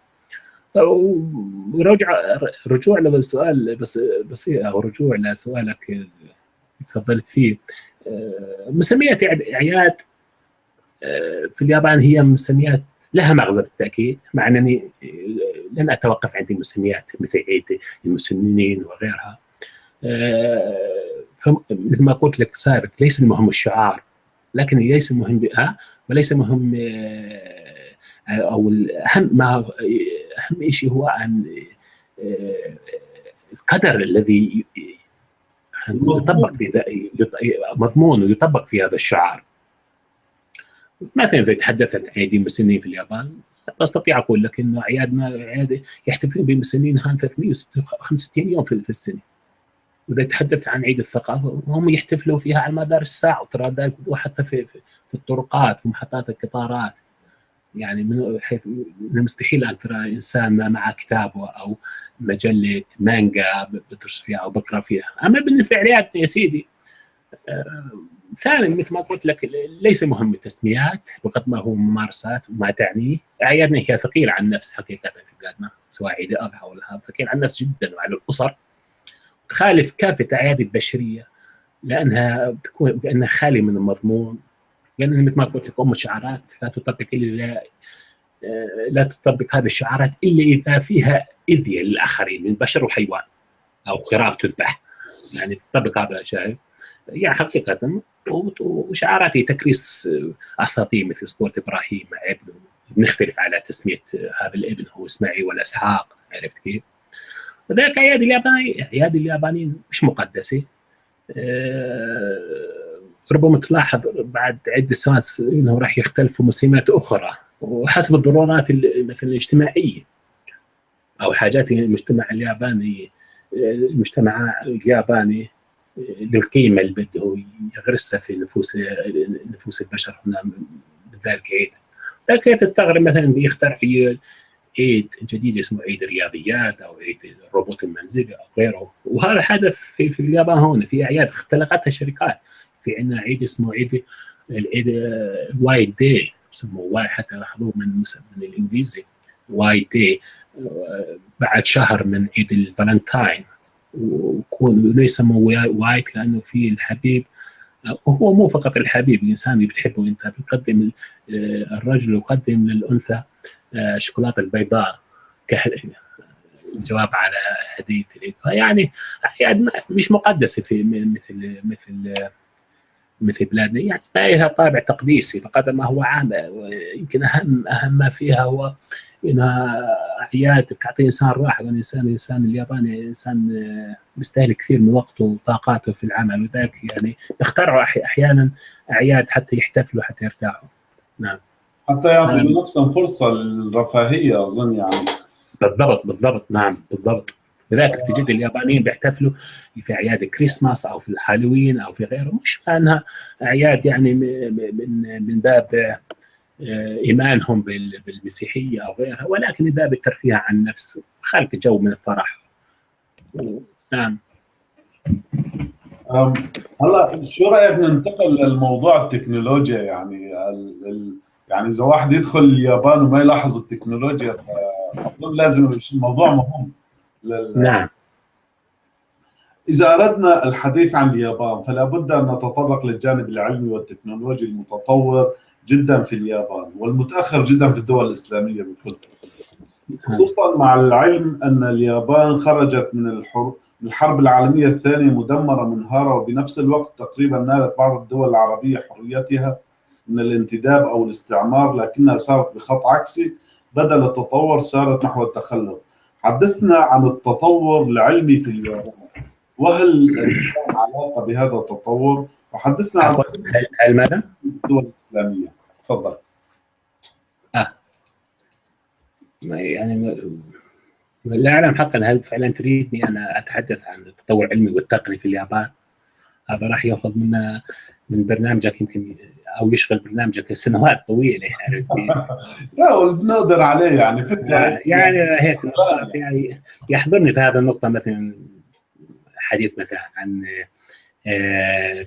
ورجع رجوع للسؤال بس بسيط أو رجوع لسؤالك تفضلت فيه. آه، مسميات اعياد في اليابان هي مسميات لها مغزى بالتأكيد مع أنني لن أتوقف عند المسميات مثل عيد المسنين وغيرها. مثل ما قلت لك سابق ليس المهم الشعار لكن ليس مهم ها وليس مهم أو الأهم ما أهم شيء هو أن القدر الذي يطبق في مضمون ويطبق في هذا الشعار. مثلا إذا تحدثت عيدين مسنين في اليابان أستطيع أقول لك انه اعيادنا اعياد يحتفلون بمسنين هان 365 يوم في السنة. واذا تحدثت عن عيد الثقافة هم يحتفلوا فيها على مدار الساعة وترى ذلك وحتى في, في, في الطرقات في محطات القطارات. يعني من حيث من المستحيل أن ترى إنسان معه كتابه أو مجلة مانجا بدرس فيها أو بقرأ فيها. أما بالنسبة لعيادنا يا سيدي آه، ثانيا مثل ما قلت لك ليس مهم التسميات بقد ما هو ممارسات وما تعنيه اعيادنا هي ثقيله على النفس حقيقة في بلادنا سواء عيد الاضحى ولا هذا ثقيل على النفس جدا وعلى الأسر. تخالف كافة أعياد البشرية لأنها تكون لأنها خالية من المضمون. لأن مثل ما قلت لك ام الشعارات لا تطبق الا لا تطبق هذه الشعارات إلا إذا فيها اذيه للآخرين من بشر وحيوان أو خراف تذبح. يعني تطبق هذا شايف يعني حقيقة وشعاراتي تكريس أساطير مثل اسطوره إبراهيم مع ابنه نختلف على تسمية هذا الابن هو إسماعيل ولا إسحاق عرفت كيف؟ وذلك ايادي الياباني ايادي اليابانيين مش مقدسة. أه ربما تلاحظ بعد عدة سنوات إنه راح يختلفوا مسلمات أخرى. وحسب الضرورات مثلا الاجتماعية. أو حاجات المجتمع الياباني المجتمع الياباني بالقيمه اللي بده يغرسها في نفوس نفوس البشر هنا بذلك عيد لكن تستغرب مثلا بيخترع عيد جديد اسمه عيد الرياضيات أو عيد الروبوت المنزلي أو غيره. وهذا حدث في, في اليابان هون في أعياد اختلقتها الشركات في عندنا عيد اسمه عيد العيد White Day يسموه واي حتى اخذوه من من الإنجليزي White Day. بعد شهر من عيد الفالنتاين ويكون يسموه White لأنه في الحبيب وهو مو فقط الحبيب الإنسان اللي بتحبه. أنت بتقدم الرجل يقدم للأنثى الشوكولاته البيضاء. جواب على هديه العيد. فيعني اعياد مش مقدسة في مثل مثل مثل بلادنا يعني ما لها طابع تقديسي بقدر ما هو عام يمكن أهم أهم ما فيها هو إنها أعياد تعطي إنسان راحة الانسان الانسان الياباني إنسان بيستهلك كثير من وقته وطاقاته في العمل وذلك يعني يخترعوا أحيانا أعياد حتى يحتفلوا حتى يرتاحوا. نعم. حتى يعطي لنفسهم فرصة للرفاهية أظن يعني. بالضبط بالضبط نعم بالضبط. لذلك تجد اليابانيين بيحتفلوا في أعياد الكريسماس أو في الهالوين أو في غيره مش أنها أعياد يعني من من باب إيمانهم بالمسيحية أو غيرها ولكن من باب الترفيه عن النفس خلق جو من الفرح. نعم. هلا شو رأيك ننتقل للموضوع التكنولوجيا؟ يعني يعني إذا واحد يدخل اليابان وما يلاحظ التكنولوجيا اظن لازم الموضوع مهم. لل... نعم. إذا أردنا الحديث عن اليابان فلا بد أن نتطرق للجانب العلمي والتكنولوجي المتطور جدا في اليابان والمتأخر جدا في الدول الإسلامية بكل خصوصا مع العلم أن اليابان خرجت من الحرب الحرب العالمية الثانية مدمرة منهارة وبنفس الوقت تقريبا نالت بعض الدول العربية حريتها من الانتداب أو الاستعمار لكنها صارت بخط عكسي بدل التطور سارت نحو التخلف. حدثنا عن التطور العلمي في اليابان. وهل علاقة بهذا التطور؟ وحدثنا عن هل ماذا؟ الدول الإسلامية. تفضل. آه. يعني لا أعلم حقا هل فعلا تريدني أنا أتحدث عن التطور العلمي والتقني في اليابان؟ هذا راح يأخذ منا من برنامجك يمكن أو يشغل برنامجك سنوات طويلة عرفتي؟ لا بنقدر عليه يعني فكرة يعني. هيك يعني يحضرني في هذا النقطة مثلا حديث مثلا عن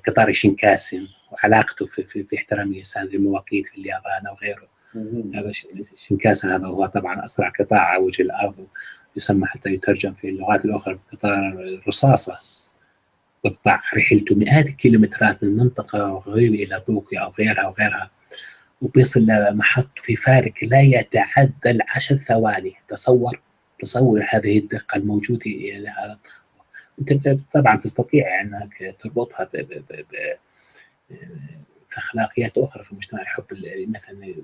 قطار شينكاسن وعلاقته في, في, في احترام الانسان للمواقيت في اليابان أو غيره. هذا شينكاسن هذا هو طبعا أسرع قطاع على وجه الأرض يسمى حتى يترجم في اللغات الأخرى قطار الرصاصه تقطع رحلته مئات الكيلومترات من منطقة غريبة إلى طوكيو أو غيرها أو غيرها وبيصل لمحطة في فارق لا يتعدى العشر ثواني. تصور تصور هذه الدقة الموجودة يعني أنت طبعا تستطيع أنك تربطها ب ب ب ب في أخلاقيات أخرى في المجتمع يحب مثلا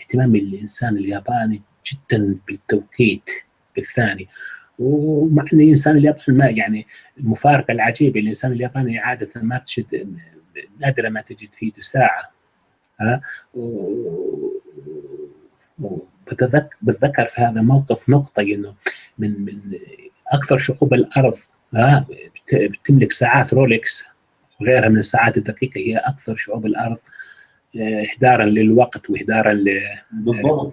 اهتمام الإنسان الياباني جدا بالتوقيت بالثاني. ومع ان الانسان الياباني ما يعني المفارقه العجيبه الإنسان الياباني عادة ما بتشد نادرا ما تجد في يده ساعة. ها؟ بتذكر بتذكر في هذا الموقف نقطة إنه من من أكثر شعوب الأرض ها؟ بتملك ساعات رولكس وغيرها من الساعات الدقيقة هي أكثر شعوب الأرض اهدارا للوقت واهدارا ل بالضبط.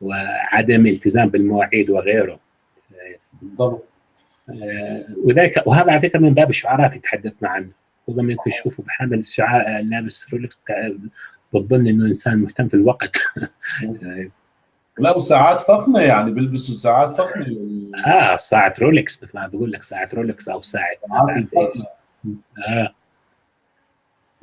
وعدم التزام بالمواعيد وغيره. بالضبط. آه وذلك وهذا على فكرة من باب الشعارات اللي تحدثنا عنه. لما يمكن يشوفوا بحامل شعار لابس رولكس بتظن إنه إنسان مهتم في الوقت. لا وساعات فخمة يعني بيلبسوا ساعات فخمة. آه ساعة رولكس مثل ما بقول لك ساعة رولكس أو ساعة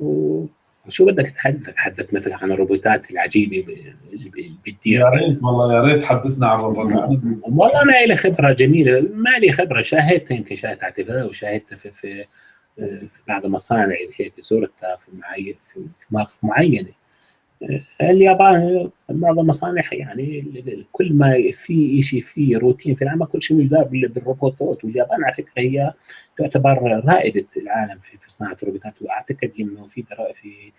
آه. وشو بدك تحدث تحدث مثلا عن الروبوتات العجيبة اللي بتدير يا ريت والله يا ريت حدثنا عن الروبوتات. والله ما لي خبرة جميلة ما لي خبرة. شاهدتها يمكن شاهدتها على التلفزيون وشاهدتها في في في بعض المصانع هيك زرتها في معين في, في مواقف معينة. اليابان معظم المصانع يعني كل ما في شيء في روتين في العمل كل شيء يدار بالروبوتات. واليابان على فكرة هي تعتبر رائدة العالم في, صناعة الروبوتات. وأعتقد إنه في في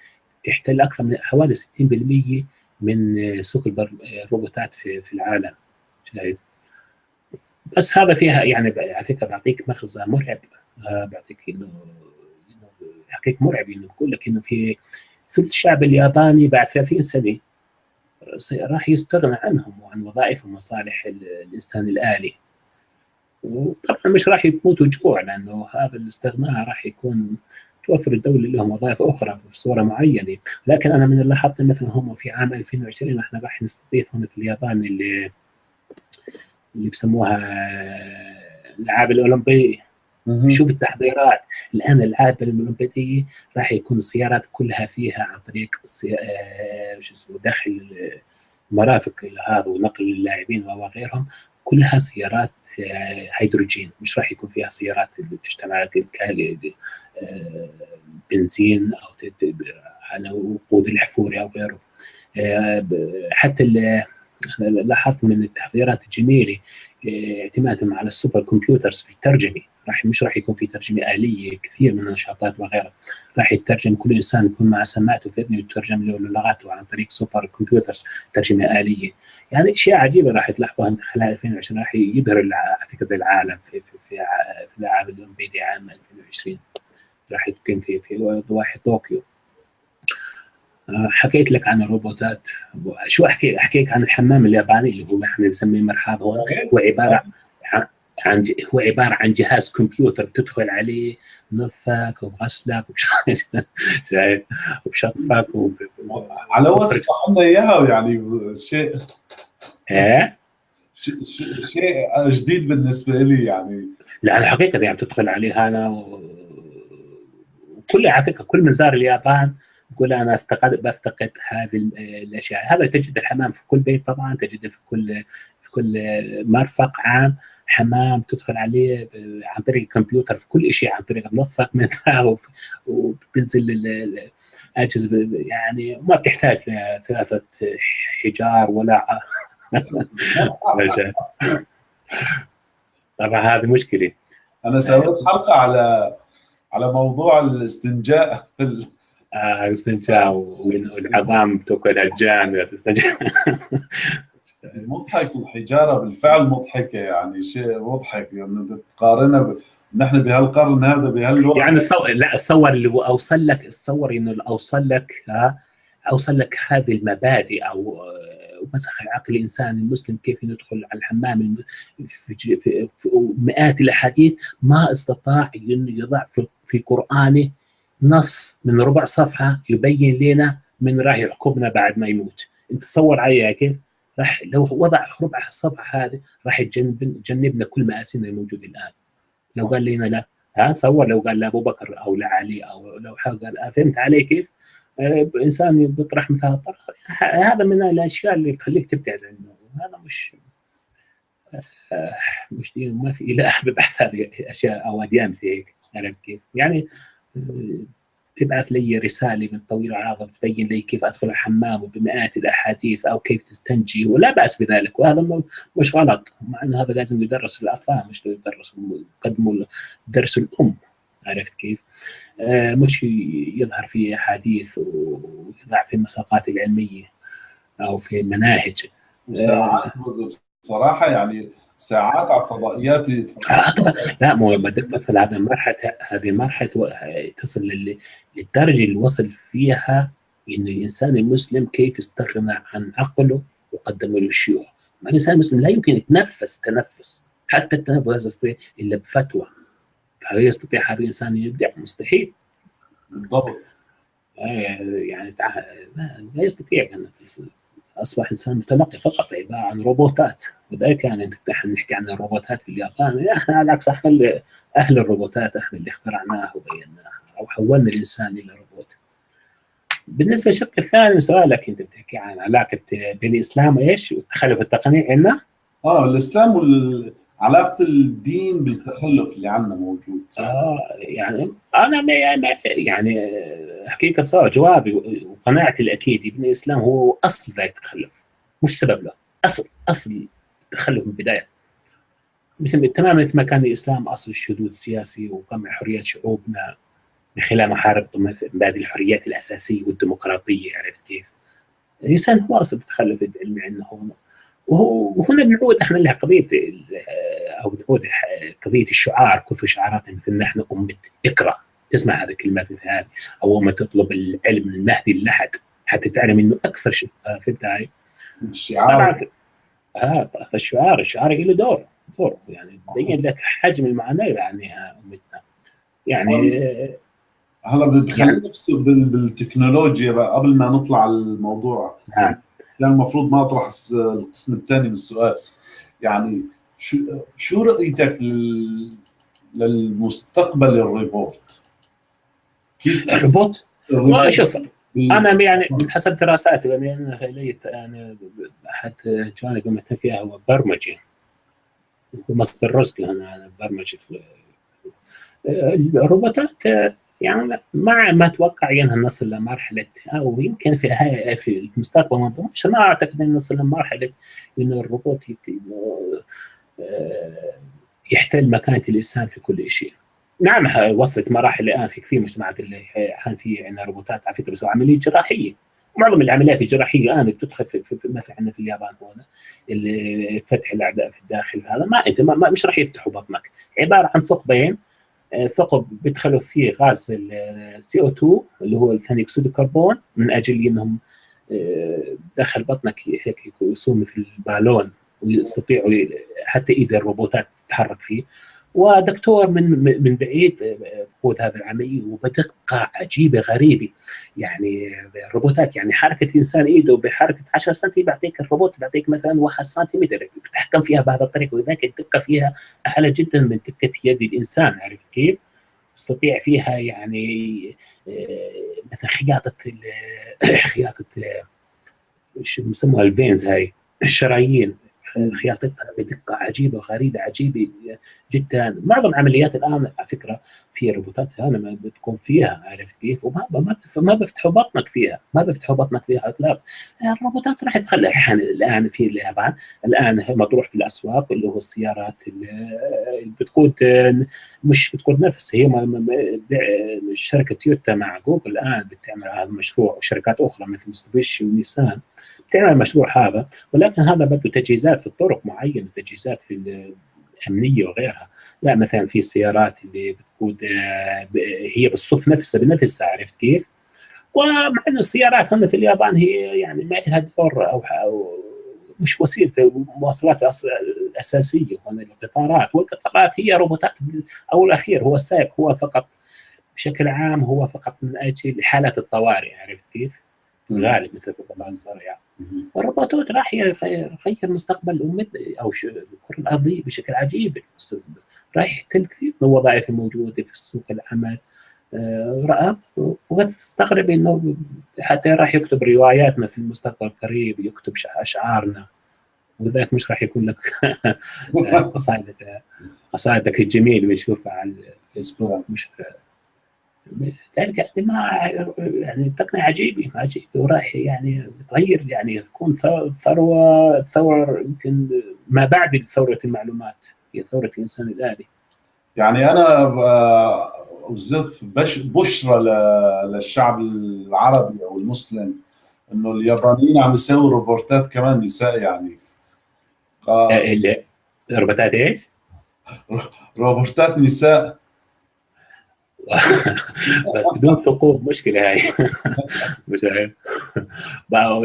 تحتل أكثر من حوالي 60% من سوق الروبوتات في, في العالم. شايف؟ بس هذا فيها يعني على فكرة بعطيك مخزن مرعب. بعطيك إنه حقيقة مرعب إنه بقول لك إنه في ثلث الشعب الياباني بعد 30 سنة راح يستغنى عنهم وعن وظائف ومصالح الإنسان الآلي. وطبعا مش راح يموتوا جوع لأنه هذا الاستغناء راح يكون توفر الدولة لهم وظائف أخرى بصورة معينة، لكن أنا من اللي لاحظت مثلا هم في عام 2020 إحنا راح نستضيف هنا في اليابان اللي اللي بسموها الألعاب الأولمبية. شوف التحضيرات. الآن الالعاب الاولمبياديه راح يكون السيارات كلها فيها عن طريق آه شو اسمه داخل مرافق هذا ونقل اللاعبين وغيرهم. كلها سيارات آه هيدروجين. مش راح يكون فيها سيارات اللي بتشتغل على آه بنزين أو على وقود الاحفوري أو غيره. حتى لاحظت من التحضيرات الجميلة اعتمادهم على ال super computers في الترجمة. راح مش راح يكون في ترجمة آلية كثير من النشاطات وغيرها. راح يترجم كل إنسان يكون مع سماعته في إذنه يترجم له لغاته عن طريق super computers ترجمة آلية. يعني أشياء عجيبة راح تلاحظوها خلال 2020 راح يبهر أعتقد العالم في في في, في الالعاب الاولمبياديه عام 2020 راح تكون في في ضواحي طوكيو. حكيت لك عن الروبوتات. شو أحكي احكيك عن الحمام الياباني اللي هو إحنا بنسميه مرحاض هو عبارة عن هو عبارة عن جهاز كمبيوتر بتدخل عليه نظفك وغسلك وبشطفك على وقت لنا إياها يعني شيء إيه؟ شيء جديد بالنسبة لي يعني. لا الحقيقة يعني بتدخل عليه أنا وكل على فكرة كل من زار اليابان يقول أنا افتقد بفتقد هذه الأشياء. هذا تجد الحمام في كل بيت طبعا تجده في كل في كل مرفق عام. حمام تدخل عليه عن طريق الكمبيوتر في كل شيء عن طريق منظف منها وبنزل الاجهزه يعني ما بتحتاج ثلاثة حجار ولا طبعا هذه مشكلة. أنا سويت حلقة على على موضوع الاستنجاء في ال... آه الاستنجاء والعظام تاكل الجان مضحك الحجاره بالفعل مضحكة يعني شيء مضحك يعني تقارنها ب... نحن بهالقرن هذا بهالوقت. يعني الصور لا الصور اللي أوصل لك الصور إنه أوصل لك ها أوصل لك هذه المبادئ أو مسخ عقل الانسان المسلم كيف يدخل على الحمام في, في, في, مئات الأحاديث ما استطاع إنه يضع في, في قرآنه نص من ربع صفحة يبين لنا من راح يحكمنا بعد ما يموت. أنت تصور عليها كيف؟ راح لو وضع ربع الصفحه هذه راح يجنبنا كل مآسينا الموجودة الآن لو قال لنا لا ها تصور لو قال لابو بكر أو لعلي أو لو قال فهمت علي كيف؟ آه إنسان بيطرح مثل الطرح هذا من الأشياء اللي تخليك تبتعد عنه هذا مش آه مش دين ما في إله ببحث هذه أشياء أو أديان في هيك عرفت كيف؟ يعني تبعث لي رسالة من طويل العرض تبين لي كيف أدخل الحمام بمئات الأحاديث أو كيف تستنجي ولا بأس بذلك وهذا مش غلط مع انه هذا لازم يدرس الأطفال مش يدرس يقدموا درس الأم عرفت كيف؟ آه مش يظهر في أحاديث ويضع في المساقات العلمية أو في المناهج آه صراحة يعني ساعات على الفضائيات آه لا مو بدك تصل هذه مرحله هذه مرحله تصل للدرجة اللي وصل فيها إن الإنسان المسلم كيف استغنى عن عقله وقدمه للشيوخ. الإنسان المسلم لا يمكن يتنفس تنفس حتى التنفس لا يستطيع إلا بفتوى. هل يستطيع هذا الإنسان يبدع؟ مستحيل. بالضبط. يعني لا يستطيع أن أصبح إنسان متلقي فقط عباره عن روبوتات وذلك يعني نحن نحكي عن الروبوتات في اليابان إحنا على العكس إحنا أهل الروبوتات إحنا اللي اخترعناها وبيناها أو حولنا الإنسان إلى روبوت. بالنسبة للشق الثاني سؤالك أنت بتحكي عن علاقة بين الاسلام وإيش والتخلف التقني عندنا؟ آه الإسلام وال... علاقة الدين بالتخلف اللي عندنا موجود. آه يعني أنا ما يعني حقيقة بصراحة جوابي وقناعتي الاكيده بان الإسلام هو أصل ذا التخلف مش سبب له. اصل أصل التخلف من البداية. مثل تماما مثل ما كان الإسلام أصل الشذوذ السياسي وقمع حريات شعوبنا من خلال محاربة هذه الحريات الأساسية والديمقراطية عرفت كيف؟ الإنسان هو أصل التخلف العلمي عندنا هون وهنا بنعود إحنا لها قضية أو بنعود قضية الشعار كثر شعارات مثل نحن أمة اقرأ تسمع هذه الكلمات مثل هذه أو ما تطلب العلم المهدي اللحد حتى تعلم إنه أكثر شيء فهمت هاي؟ الشعار. آه فالشعار الشعار له دور دور يعني بين لك حجم المعاناة اللي يعنيها أمتنا. يعني هلا بخلينا يعني بالتكنولوجيا بقى قبل ما نطلع الموضوع. نعم. كان المفروض ما أطرح القسم الثاني من السؤال يعني شو شو رؤيتك للمستقبل الروبوت؟ كيف الروبوت؟ شوف أنا يعني حسب دراساتي يعني أنا أنا أحد جوانب مهتم فيها هو برمجه مصدر رزقي أنا برمجه الروبوتات يعني ما ما أتوقع انها نصل لمرحله أو يمكن في في المستقبل ما ما أعتقد إن نصل لمرحله إنه الروبوت يحتل مكانة الإنسان في كل شيء. نعم وصلت مراحل الآن في كثير مجتمعات اللي الآن في عندنا روبوتات على فكرة بيسوي عملية جراحية معظم العمليات الجراحية الآن بتدخل في, في, في مثلا عندنا في اليابان هنا فتح الأعداء في الداخل هذا ما انت ما مش راح يفتحوا بطنك عبارة عن ثقبين ثقب بيدخلوا فيه غاز ال CO 2 اللي هو ثاني أكسيد الكربون من أجل إنهم داخل بطنك هيك يصير مثل بالون ويستطيعوا حتى إيد الروبوتات تتحرك فيه. ودكتور من من بعيد قوه هذا العملية وبدقة عجيبة غريبة. يعني الروبوتات يعني حركة الانسان إيده بحركة 10 سم بيعطيك الروبوت بيعطيك مثلا 1 سنتيمتر بيتحكم فيها بهذا الطريقة ولذلك الدقه فيها أعلى جدا من دقة يد الإنسان. عرفت كيف؟ يستطيع فيها يعني مثلا خياطة خياطة شو بسموها الفينز هاي الشرايين. خياطتها بدقه عجيبة وغريبة عجيبة جدا. معظم عمليات الآن على فكرة في روبوتات ما بتكون فيها عرفت كيف؟ وما ما ما بيفتحوا بطنك فيها ما بيفتحوا بطنك فيها اطلاق الروبوتات راح تخلي. الآن في اليابان الآن مطروح في الأسواق اللي هو السيارات اللي بتقود مش بتقود نفس هي شركة تويوتا مع جوجل الآن بتعمل هذا المشروع وشركات أخرى مثل مستوبيشي ونيسان. تعمل المشروع هذا ولكن هذا بده تجهيزات في الطرق معينة تجهيزات في الأمنية وغيرها لا مثلا في السيارات اللي بتقود هي بالصف نفسها بنفسها عرفت كيف؟ ومع انه السيارات هنا في اليابان هي يعني ما لها دور أو, مش وسيلة المواصلات الاساسيه هنا القطارات والقطارات هي روبوتات أو الأخير هو السائق هو فقط بشكل عام هو فقط من أجل حالات الطوارئ عرفت كيف؟ في الغالب مثل القطاع الزراعي الروبوتات راح يغير مستقبل امتنا أو الكرة الأرضية بشكل عجيب. راح يحتل كثير من الوظائف الموجودة في سوق العمل. رأب وتستغرب إنه حتى راح يكتب رواياتنا في المستقبل القريب يكتب أشعارنا. ولذلك مش راح يكون لك قصائدك قصائدك الجميل بنشوفها على الفيسبوك مش ذلك يعني ما يعني تقنية عجيبة عجيبة وراح يعني تغير يعني تكون ثروة ثورة يمكن ما بعد ثورة المعلومات هي ثورة الإنسان الآلي. يعني أنا أوزف بشرى للشعب العربي أو المسلم إنه اليابانيين عم يسووا روبوتات كمان نساء يعني. ف... روبوتات إيش؟ روبوتات نساء. بدون ثقوب مشكلة هاي. مش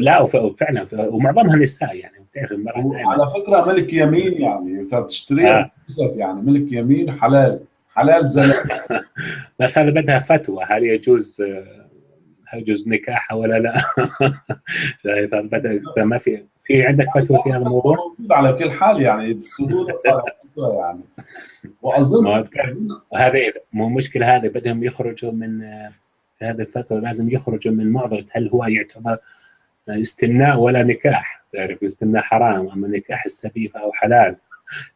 لا فعلا ومعظمها نساء يعني. بتعرف على فكرة ملك يمين يعني فبتشتريها آه. يعني. ملك يمين حلال حلال زلمة. بس هذا بدها فتوى. هل يجوز هل يجوز نكاحها ولا لا؟ بدها ما في في عندك فتوى في هذا الموضوع؟ موجود على كل حال يعني يعني. وأظن هذه مو مشكلة هذه بدهم يخرجوا من في هذه الفترة لازم يخرجوا من معضلة هل هو يعتبر استمناء ولا نكاح. تعرف استمناء حرام. أما نكاح السفيفه أو حلال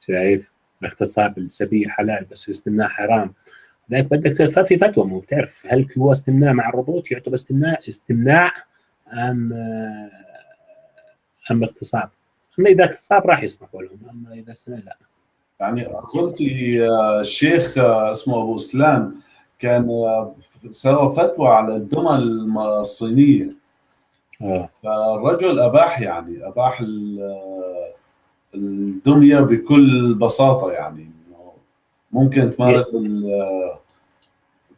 شايف؟ باختصار السبيه حلال بس الاستمناء حرام. لذلك بدك ففي فتوى مو بتعرف هل هو استمناء مع الربوط؟ يعتبر استمناء استمناء أم أم اغتصاب أما إذا اغتصاب راح يسمحوا لهم أما إذا استمناء لا. يعني أظن في شيخ اسمه أبو أسلام كان سوى فتوى على الدمى الصينية. فالرجل أباح يعني أباح الدمية بكل بساطة يعني. ممكن تمارس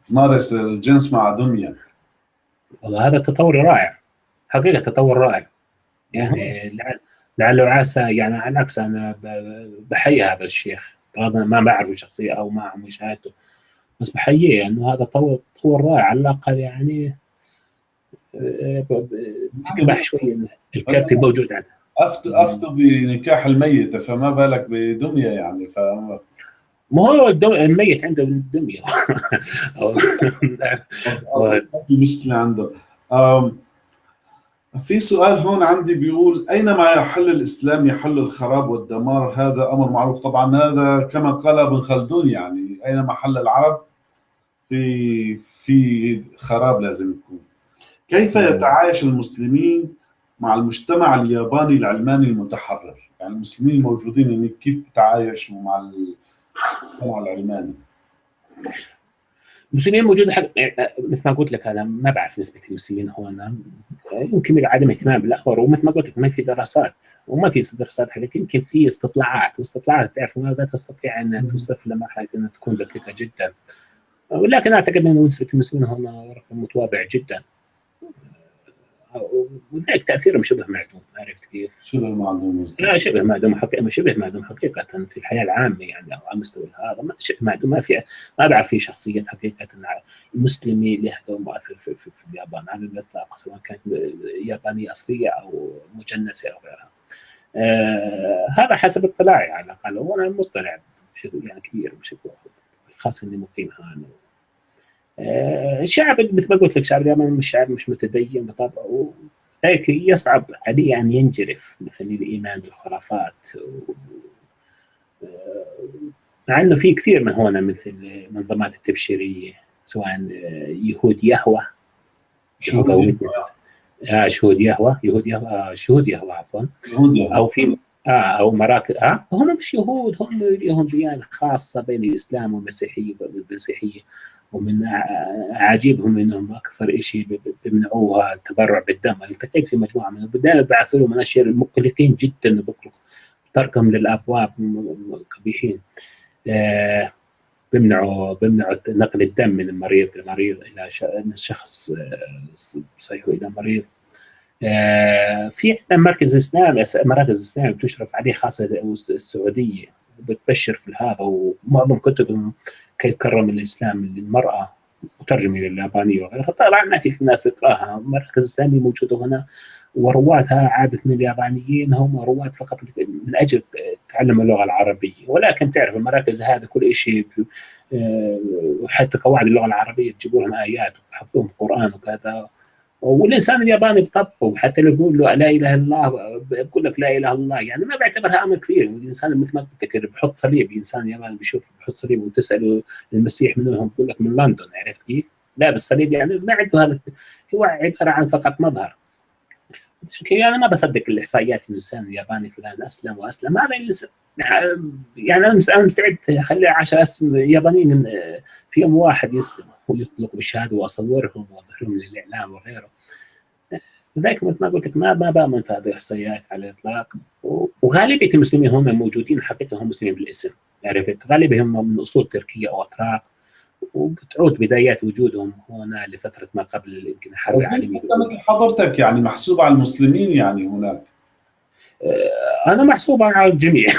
تمارس الجنس مع دمية. والله هذا تطور رائع حقيقة تطور رائع. يعني لعل لعله عسى يعني على العكس أنا بحيي هذا الشيخ. ما بعرفه شخصيا أو ما أعرف مشاهدته. بس بحييه انه هذا تطور تطور رائع. على الأقل يعني آه، ب- ب- بقبح شوي الكبت الموجود عنده افتوا افتوا بنكاح الميته فما بالك بدمية يعني ف ما هو. الميت عنده دمية. أو- أصلاً في مشكلة عنده. في سؤال هون عندي بيقول اينما يحل الإسلام يحل الخراب والدمار؟ هذا أمر معروف طبعا. هذا كما قال ابن خلدون يعني اينما حل العرب؟ في في خراب لازم يكون. كيف يتعايش المسلمين مع المجتمع الياباني العلماني المتحرر؟ يعني المسلمين الموجودين يعني كيف بتعايشوا مع المجتمع العلماني؟ المسلمين موجود حق... مثل ما قلت لك أنا ما بعرف نسبة المسلمين هون يمكن عدم اهتمام بالامر ومثل ما قلت لك ما في دراسات وما في دراسات حقيقية يمكن في استطلاعات واستطلاعات تعرف لا تستطيع أن توصف لمرحلة إنها تكون دقيقة جدا. ولكن أعتقد إن نسبة المسلمين هون رقم متواضع جدا. وذلك تأثيرهم شبه معدوم عرفت كيف؟ شبه معدوم. لا شبه معدوم حقيقة شبه معدوم حقيقة في الحياة العامة يعني أو على مستوى هذا ما شبه معدوم ما في ما بعرف في شخصية حقيقة مسلمة لها دور مؤثر في, في, في اليابان على الإطلاق سواء كانت يابانية أصلية أو مجنسة أو غيرها. آه هذا حسب اطلاعي على الأقل وأنا مطلع بشكل يعني كبير بشكل خاصة إني مقيم آه الشعب مثل ما قلت لك الشعب الياباني مش شعب مش متدين بطبعه هيك يصعب عليه أن ينجرف مثل الإيمان بالخرافات و... مع أنه في كثير من هنا مثل المنظمات التبشيرية سواء يهود يهوى شهود. آه شهود يهوى يهود يهوى آه شهود يهوى عفوا. أو في آه أو مراكز آه هم مش يهود هم لهم ديانة خاصة بين الإسلام والمسيحية والمسيحية ومن عجيبهم إنهم أكثر شيء بيمنعوها التبرع بالدم. التقيت في مجموعة من دائما بعثوا لهم أشياء مقلقين جدا تركهم للأبواب قبيحين آه بيمنعوا بيمنعوا نقل الدم من المريض المريض إلى شخص صحيح إلى مريض. آه في عندنا مركز إسلامي مراكز اسلامي بتشرف عليه خاصة السعودية. بتبشر في هذا ومعظم كتبهم كيف كرم الإسلام للمرأة مترجمه لليابانيه وغيرها. طبعا ما في ناس تقراها مراكز اسلاميه موجوده هنا. ورواتها عاده من اليابانيين. هم رواد فقط من أجل تعلم اللغة العربية. ولكن تعرف المراكز هذا كل شيء وحتى قواعد اللغة العربية تجيبوا لهم آيات وتحفظوهم قرآن وكذا. والإنسان الياباني بطبعه حتى لو يقول له لا إله إلا الله بقول لك لا إله إلا الله يعني ما بعتبرها أمر كثير. والإنسان مثل ما قلت لك بحط صليب إنسان ياباني بيشوف بحط صليب وتساله المسيح من وين بقول لك من لندن عرفت كيف؟ لا بالصليب يعني ما عنده هذا هو عبارة عن فقط مظهر. يعني أنا ما بصدق الإحصائيات إنه الإنسان الياباني فلان أسلم وأسلم. هذا يعني أنا مستعد اخلي 10 اسم يابانيين في يوم واحد يسلموا ويطلقوا بالشهادة وأصورهم وأظهرهم للإعلام وغيره. لذلك مثل ما قلت لك ما ما بامن في هذه الاحصائيات على الإطلاق. وغالبية المسلمين هم موجودين حقيقة هم مسلمين بالاسم عرفت؟ غالبهم من أصول تركية أو أتراك وبتعود بدايات وجودهم هنا لفترة ما قبل يمكن الحرب العالمية. حضرتك يعني محسوب على المسلمين يعني هناك. أنا محسوب على الجميع.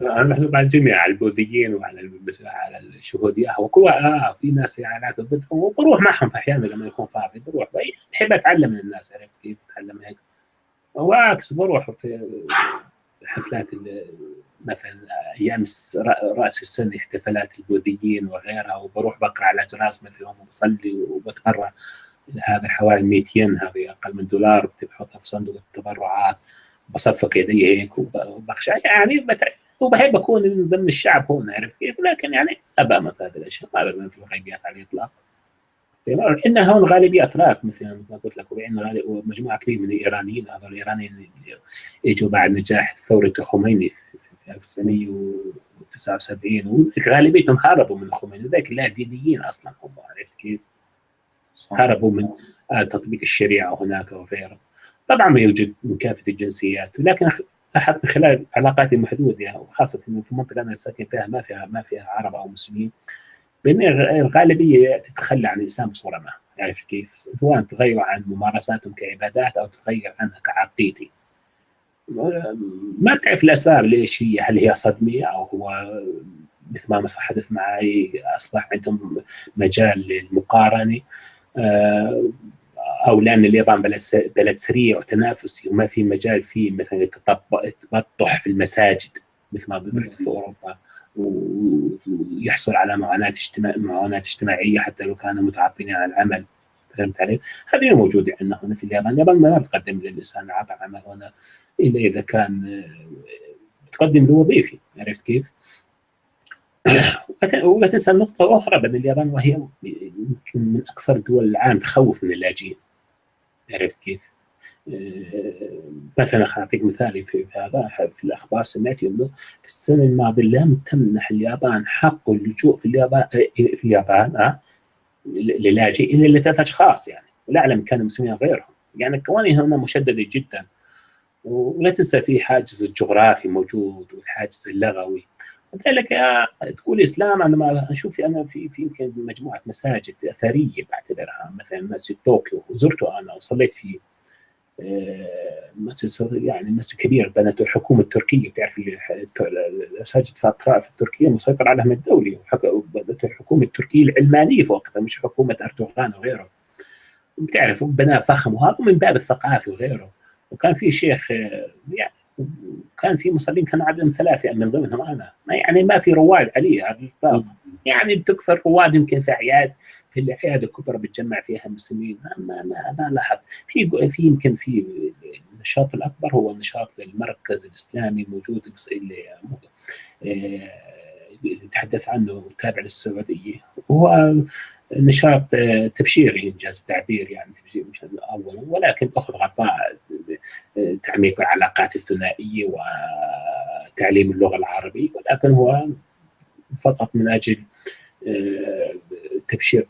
أنا محسوب على الجميع على البوذيين وعلى على الشهود يهوى كل آه في ناس يعني وبروح معهم في أحيانا لما يكون فاضي بروح. بحب أتعلم من الناس عرفت كيف أتعلم هيك؟ وعكس بروح في حفلات مثلا أيام رأس السنة احتفالات البوذيين وغيرها وبروح بقرأ على جراس مثلهم وبصلي وبتبرع هذا حوالي 100 ين هذه أقل من دولار بحطها في صندوق التبرعات بصفق يدي هيك وبخشى يعني وبحب أكون من ضمن الشعب هون عرفت كيف؟ لكن يعني أبى في هذه الأشياء ما أبى في الغيبيات على الإطلاق عندنا هون غالبيه اتراك مثلا ما قلت لك وعندنا مجموعه كبيرة من الإيرانيين هذول الإيرانيين إجوا بعد نجاح ثورة الخميني في 1979 وغالبيتهم هربوا من الخميني ذاك لا دينيين أصلا هم عرفت كيف؟ هربوا من تطبيق الشريعة هناك وغيره. طبعا يوجد من كافة الجنسيات لكن لاحظت من خلال علاقاتي المحدوده وخاصة في المنطقة أنا ساكن فيها ما فيها ما فيها عرب أو مسلمين بأن الغالبية تتخلى عن الإسلام بصورة ما. عرفت كيف؟ سواء تغير عن ممارساتهم كعبادات أو تغير عنها كعقيدة. ما تعرف الأسباب ليش هي هل هي صدمة أو هو مثل ما حدث معي أصبح عندهم مجال للمقارنة. آه، أو لأن اليابان بلد بلد سريع وتنافسي وما في مجال فيه مثلا التبطح في المساجد مثل ما بيحدث في أوروبا ويحصل على معاناة اجتماع معاناة اجتماعية حتى لو كانوا متعطلين عن العمل فهمت علي؟ هذه موجودة عندنا هنا في اليابان، اليابان ما بتقدم للإنسان عطاء عمل هنا إلا إذا كان بتقدم له وظيفي عرفت كيف؟ ولا تنسى نقطة أخرى بأن اليابان وهي يمكن من أكثر دول العالم تخوف من اللاجئين. عرفت كيف؟ آه، مثلا أعطيك مثال في هذا في الأخبار سمعت انه في السنة الماضية لم تمنح اليابان حق اللجوء في اليابان في اليابان آه للاجئ إلا لثلاث أشخاص يعني. ولا أعلم كانوا مسلمين غيرهم. يعني القوانين هنا مشددة جدا. ولا تنسى في حاجز الجغرافي موجود والحاجز اللغوي. لذلك تقول إسلام أنا ما أشوف أنا في في يمكن مجموعة مساجد أثرية بعتبرها مثلا مسجد طوكيو وزرته أنا وصليت فيه آه، مسجد يعني مسجد كبير بنته الحكومة التركية بتعرف المساجد في في التركية مسيطر عليها من الدولة بنته الحكومة التركية العلمانية وقتها مش حكومة أردوغان وغيره بتعرف بناء فخم وهذا من باب الثقافة وغيره وكان في شيخ آه، يعني كان في مصلين كان عددهم ثلاثة من ضمنهم أنا. ما يعني ما في رواد علي على الإطلاق. يعني بتكثر رواد يمكن في أعياد في الأعياد الكبرى بتجمع فيها المسلمين. ما ما ما, لاحظت. في في يمكن في النشاط الأكبر هو النشاط للمركز الإسلامي اللي آه، يتحدث عنه تابع للسعودية. هو نشاط آه، تبشيري إنجاز التعبير يعني مش اولا ولكن أخذ غطاء تعميق العلاقات الثنائية وتعليم اللغة العربية ولكن هو فقط من أجل آه، تبشير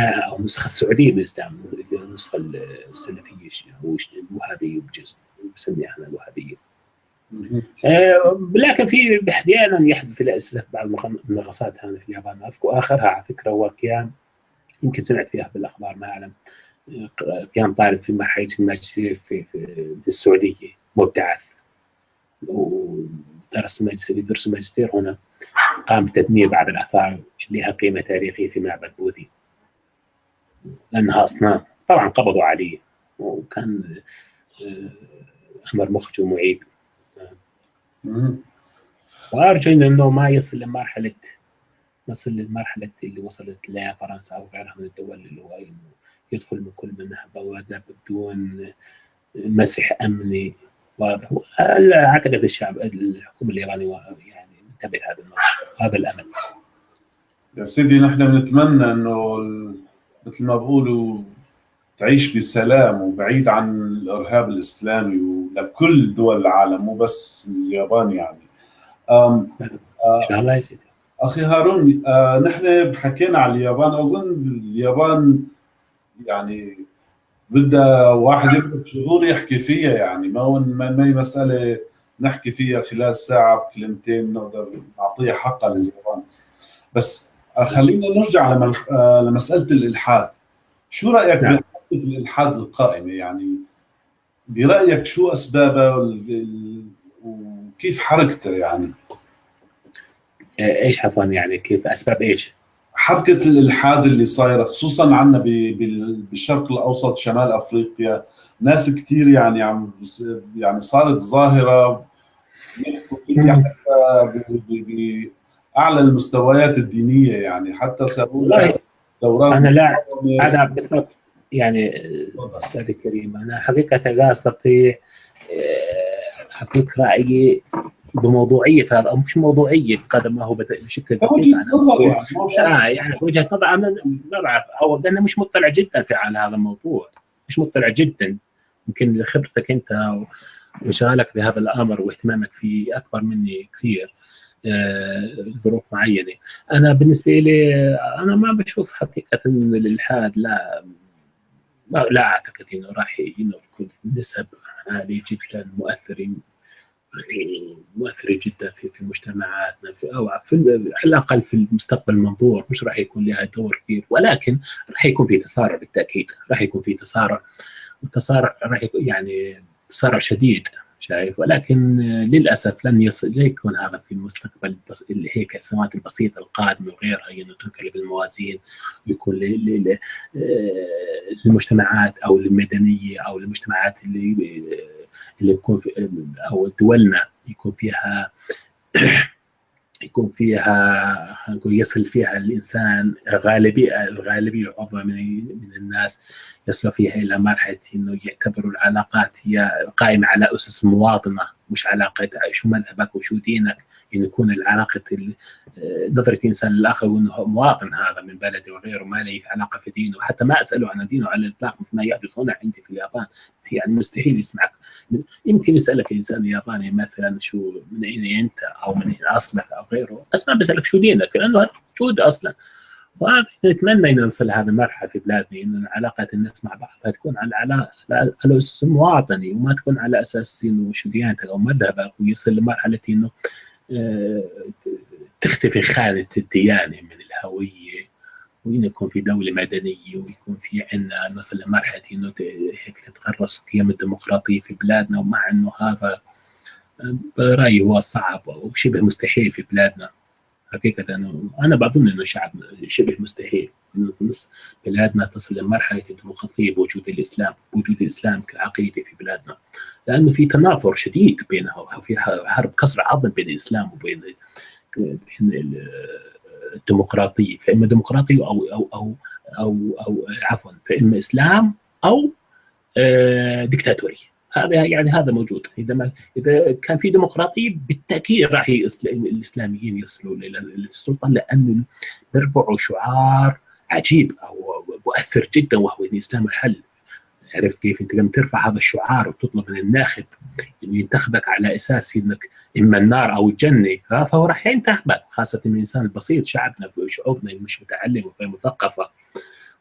أو النسخه السعودية من الاسلام النسخة السلفية أو الوهابية بجزء بسميها إحنا الوهابية. آه، لكن في أحيانا يحدث الاسف بعض المنغصات هنا في اليابان. أذكر آخرها على فكرة هو قيام يمكن سمعت فيها بالأخبار ما أعلم. قيام طالب في مرحلة الماجستير في, في, السعودية مبتعث. ودرس ماجستير يدرس الماجستير هنا قام بتدمير بعض الآثار اللي لها قيمة تاريخية في معبد بوذي. لأنها أصنام. طبعا قبضوا عليه. وكان آه، أمر مخجل ومعيب. وأرجو انه ما يصل لمرحله نصل للمرحله اللي وصلت لها فرنسا أو غيرها من الدول اللي هو يدخل من كل منها بوابه بدون مسح أمني. واضح. أعتقد الشعب الحكومة اليابانيه يعني منتبه هذا هذا الأمل. يا سيدي نحن بنتمنى أنه مثل ما بقولوا تعيش بسلام وبعيد عن الإرهاب الإسلامي ولكل دول العالم مو بس اليابان يعني. إن شاء الله يا سيدي. أخي هارون آه نحن حكينا على اليابان أظن اليابان يعني بدها واحد يقعد شهور يحكي فيها يعني ما ما هي مسألة نحكي فيها خلال ساعة بكلمتين نقدر نعطيها حقها لليابان بس آه، خلينا نرجع لمسألة الإلحاد شو رأيك نعم. الإلحاد القائمة يعني برأيك شو أسبابها وكيف حركتها يعني؟ إيش عفوا يعني كيف أسباب إيش؟ حركه الإلحاد اللي صايرة خصوصا عندنا بالشرق الأوسط شمال أفريقيا. ناس كثير يعني عم يعني صارت ظاهرة. بأعلى المستويات الدينية يعني حتى سووا دورات أنا لا أنا بالضبط. يعني أستاذ الكريم أنا حقيقة لا أستطيع آه، اعطيك رايي بموضوعية فهذا أو مش موضوعية بقدر ما هو بشكل وجهة نظر يعني آه يعني وجهة نظر أنا ما بعرف. أو أنا مش مطلع جدا في على هذا الموضوع. مش مطلع جدا. يمكن خبرتك أنت وانشغالك بهذا الأمر واهتمامك فيه أكبر مني كثير ظروف معينة. أنا بالنسبة لي أنا ما بشوف حقيقة الالحاد لا لا أعتقد إنه راح تكون نسب عالية جدا مؤثره مؤثرة جدا في في مجتمعاتنا في أو في على الأقل في المستقبل المنظور. مش راح يكون لها دور كبير ولكن راح يكون في تسارع بالتأكيد. راح يكون في تسارع والتسارع راح يعني تسارع شديد شايف؟ ولكن للأسف لن يصل لا يكون هذا في المستقبل اللي هيك السنوات البسيطة القادمة وغيرها انه تنقلب الموازين ويكون للمجتمعات أو للمدنية أو المجتمعات اللي اللي بيكون في أو دولنا يكون فيها يكون فيها يصل فيها الإنسان غالبيه الغالبية العظمى من من الناس يصلوا فيها إلى مرحلة إنه يعتبروا العلاقات هي قائمة على أسس مواطنة مش علاقة شو مذهبك وشو دينك. انه يكون العلاقة نظرة الإنسان للآخر وإنه مواطن هذا من بلده وغيره ما له علاقة في دينه. وحتى ما أسأله عن دينه على الإطلاق مثل ما يحدث هنا عندي في اليابان. يعني مستحيل يسمعك. يمكن يسألك الانسان الياباني مثلا شو من أين أنت أو من أين أصلك أو غيره. بس ما بيسألك شو دينك؟ لأنه موجود أصلا. نتمنى إن نوصل لهذه المرحلة في بلادنا إن علاقات الناس مع بعضها تكون على على على أساس مواطني وما تكون على أساس إنه شو ديانتك أو مذهبك ويصل لمرحلة إنه تختفي خانه الديانه من الهوية وإن يكون في دولة مدنية ويكون في عندنا نصل لمرحلة إنه هيك تتغرس قيم الديمقراطية في بلادنا ومع إنه هذا برأيي هو صعب وشبه مستحيل في بلادنا. حقيقة أنا, بظن إنه شعب شبه مستحيل. نص بلادنا تصل لمرحلة الديمقراطية بوجود الإسلام بوجود الإسلام كعقيدة في بلادنا. لأنه في تنافر شديد بينها وفي حرب كسر عظم بين الإسلام وبين بين الديمقراطية. فإما ديمقراطية أو أو أو أو, أو عفوا فإما إسلام أو ديكتاتوري. هذا يعني هذا موجود. إذا ما إذا كان في ديمقراطية بالتأكيد راح الإسلاميين يصلوا للسلطه لأنه بيرفعوا شعار عجيب أو مؤثر جدا وهو الاسلام الحل عرفت كيف انت لما ترفع هذا الشعار وتطلب من الناخب إنه ينتخبك على أساس إنك إما النار أو الجنة فهو راح ينتخبك خاصة الانسان البسيط شعبنا شعوبنا مش متعلمه وغير مثقفة.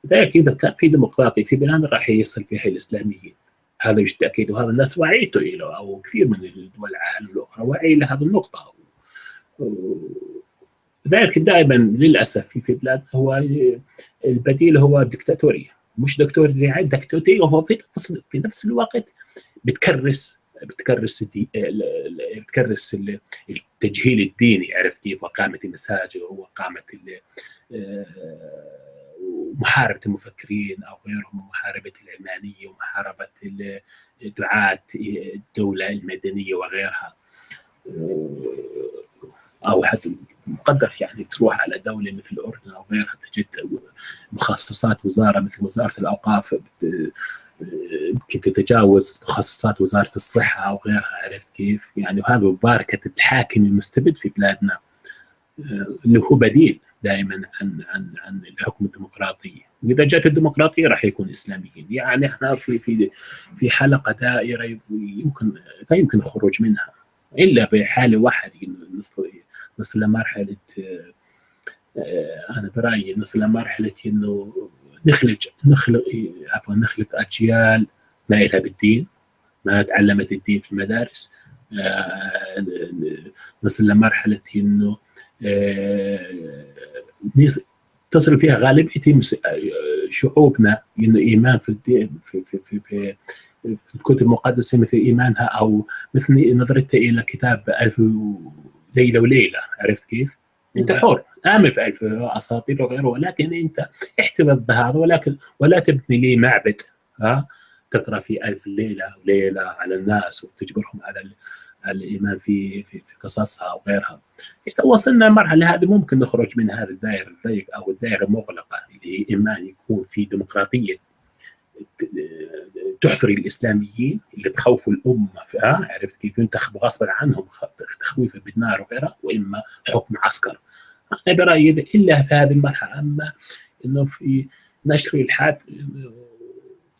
لذلك إذا كان في ديمقراطي في بلاد راح يصل فيها الاسلاميين هذا بالتأكيد وهذا الناس وعيته له أو كثير من الدول العالم الأخرى وعي لهذه النقطة. لذلك دائما للأسف في بلاد هو البديل هو الدكتاتورية. مش دكتور دكتاتوري وهو في في نفس الوقت بتكرس بتكرس الدي... بتكرس التجهيل الديني عرفت كيف؟ وقامه المساجد وقامه محاربه المفكرين أو غيرهم محاربه العلمانية ومحاربة دعاة الدولة المدنية وغيرها. أو حتى مقدر يعني تروح على دولة مثل الاردن أو غيرها تجد مخصصات وزارة مثل وزارة الأوقاف يمكن تتجاوز مخصصات وزارة الصحة أو غيرها عرفت كيف؟ يعني وهذا مباركة الحاكم المستبد في بلادنا. اللي هو بديل دائما عن عن عن الحكم الديمقراطي. واذا جاءت الديمقراطية راح يكون إسلاميين. يعني إحنا في في في حلقة دائرة يمكن لا يمكن الخروج منها إلا بحالة واحدة نصل لمرحله أنا برأيي نصل لمرحله إنه نخلق نخلق عفوا نخلق أجيال ما لها بالدين ما تعلمت الدين في المدارس نصل لمرحله إنه تصل فيها غالبيه شعوبنا إنه إيمان في الدين في في في, في في الكتب المقدسة مثل إيمانها أو مثل نظرتها إلى كتاب ألف ليلة وليلة عرفت كيف؟ أنت حر. امن في أساطير وغيره ولكن أنت احتفظ بهذا ولكن ولا تبني لي معبد ها؟ تقرأ في ألف ليلة وليلة على الناس وتجبرهم على الإيمان في في, في قصصها وغيرها. إذا وصلنا المرحله هذه ممكن نخرج من هذا الدائرة الضيق أو الدائرة المغلقة اللي هي اما يكون في ديمقراطية تحثري الإسلاميين اللي بخوفوا الأمة ها عرفت كيف؟ ينتخبوا غصبا عنهم تخويفا بالنار وغيرها وإما حكم عسكر. أنا برأيي إلا في هذه المرحلة أما إنه في نشر الحاد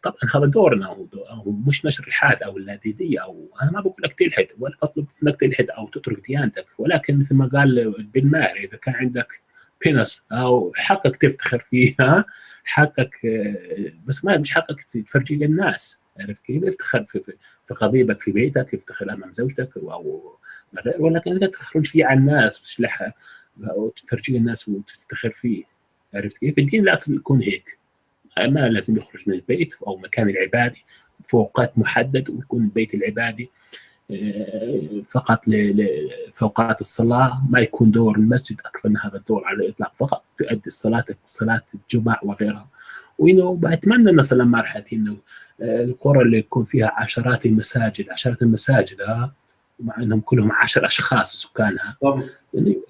طبعا هذا دورنا أو مش نشر الحاد أو اللاديدية أو أنا ما بقول لك تلحد ولا أطلب منك تلحد أو تترك ديانتك ولكن مثل ما قال بن ماهر إذا كان عندك بينس أو حقك تفتخر فيها حقك بس ما مش حقك تفرجي للناس عرفت كيف؟ افتخر في, في, قضيبك في بيتك افتخر أمام زوجتك أو ولكن انت تخرج فيه على الناس وتشلحها وتفرجي للناس وتفتخر فيه عرفت كيف؟ الدين الاصل يكون هيك ما لازم يخرج من البيت أو مكان العبادي في اوقات محدد ويكون البيت العبادي فقط في اوقات الصلاة ما يكون دور المسجد أكثر من هذا الدور على الإطلاق فقط تؤدي الصلاة صلاة الجمعة وغيرها. وإنه بتمنى مثلا مرحلة إنه القرى اللي يكون فيها عشرات المساجد عشرات المساجد ها مع إنهم كلهم عشر أشخاص سكانها.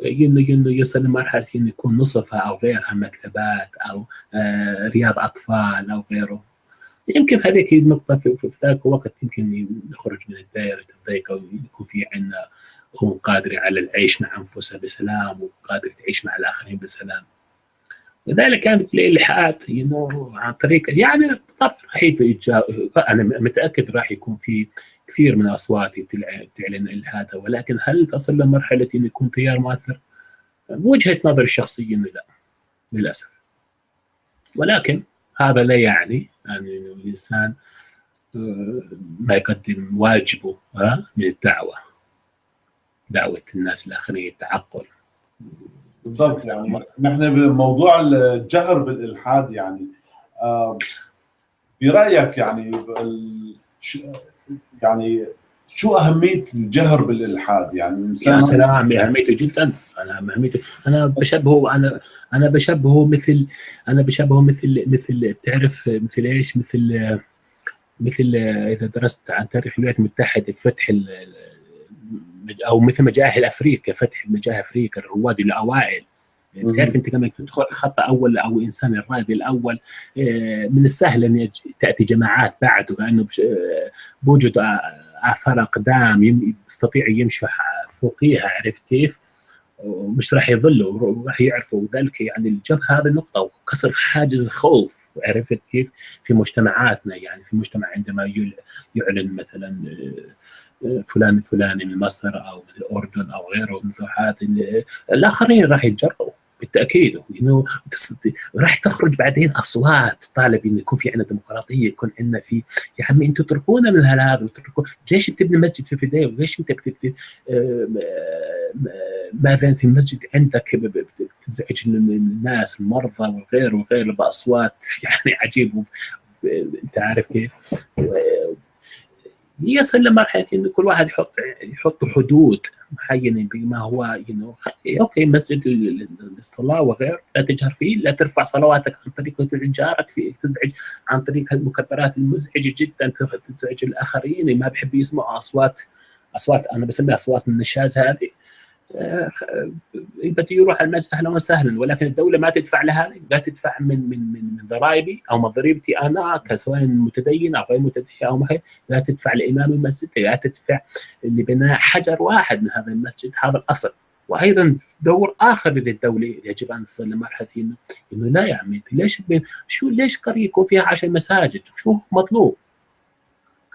إنه يصل لمرحله إنه يكون نصفها أو غيرها مكتبات أو رياض أطفال أو غيره. يمكن في هذيك النقطة في, ذاك الوقت يمكن نخرج من الدائرة الضيقة ويكون في عندنا هم قادرة على العيش مع أنفسها بسلام وقادرة تعيش مع الآخرين بسلام لذلك كانت الإلحاد انه عن طريق يعني طبعا راح أنا متأكد راح يكون في كثير من الأصوات تعلن إلحادها ولكن هل تصل لمرحلة أن يكون تيار مؤثر؟ بوجهة نظري الشخصية لا للأسف ولكن هذا لا يعني. أن الإنسان ما يقدم واجبه من الدعوة. دعوة الناس الآخرين التعقل بالضبط يعني نحن بموضوع الجهر بالإلحاد يعني برأيك يعني يعني شو أهمية الجهر بالإلحاد؟ يعني الإنسان يا سلام أهميته جدا. أنا اهميته أنا بشبهه أنا أنا بشبهه مثل أنا بشبهه مثل مثل بتعرف مثل إيش؟ مثل مثل إذا درست عن تاريخ الولايات المتحدة فتح أو مثل مجاهل أفريقيا فتح مجاهل أفريقيا الرواد الأوائل. بتعرف أنت لما تدخل خط أول أو إنسان الرائد الأول من السهل أن تأتي جماعات بعده لأنه بوجود آثار أقدام يستطيع يمشوا فوقيها عرفت كيف؟ ومش راح يظلوا راح يعرفوا وذلك يعني الجبهه هذه النقطه وكسر حاجز خوف عرفت كيف؟ في مجتمعاتنا يعني في مجتمع عندما يعلن مثلا فلان فلاني من مصر أو من الأردن أو غيره من هذه الآخرين راح يتجرؤوا بالتأكيد. إنه راح تخرج بعدين أصوات طالب إنه يكون في عندنا ديمقراطية يكون عندنا في يا عمي أنتم تتركونا من هذا وتتركوا ليش بتبني مسجد في فيديو وليش أنت بتبني ماذا في المسجد عندك بتزعج الناس المرضى وغيره وغيره بأصوات يعني عجيب. أنت عارف كيف؟ يصل لمرحله إنه كل واحد يحط يحط حدود معينة بما هو ينو أوكي مسجد للصلاه وغير لا تجهر فيه لا ترفع صلواتك عن طريق جارك فيه تزعج عن طريق المكبرات المزعجة جدا تزعج الآخرين ما بحب يسمعوا اصوات أصوات أنا بسميها أصوات النشاز هذه. بده يروح المسجد أهلا وسهلا. ولكن الدولة ما تدفع لها لا تدفع من من من من ضرائبي أو من ضريبتي أنا كسواء متدين أو غير متدين أو ما لا تدفع لإمام المسجد لا تدفع لبناء حجر واحد من هذا المسجد هذا الأصل. وأيضا دور آخر للدولة يجب أن تصل لمرحله إنه إنه لا يا عمي ليش شو ليش قريه يكون فيها 10 مساجد؟ شو مطلوب؟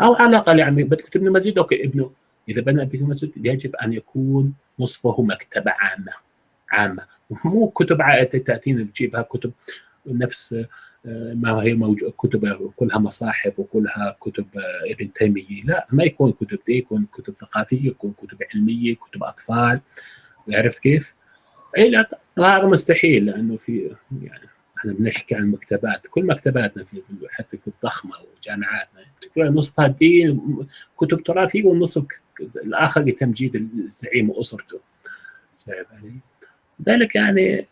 أو على الأقل يا عمي بدك تبني مسجد أوكي ابنه. إذا بنى به مسجد يجب أن يكون نصفه مكتبة عامة عامة. مو كتب تاتينا تجيبها كتب نفس ما هي موجود كتب كلها مصاحف وكلها كتب ابن تيمية. لا ما يكون كتب دي يكون كتب ثقافية يكون كتب علمية كتب أطفال. عرفت كيف؟ إي لا هذا مستحيل لأنه في يعني إحنا بنحكي عن مكتبات كل مكتباتنا في حتى الضخمة وجامعاتنا نصفها دين كتب تراثية والنصف الآخر لتمجيد الزعيم وأسرته شايف علي؟ ذلك يعني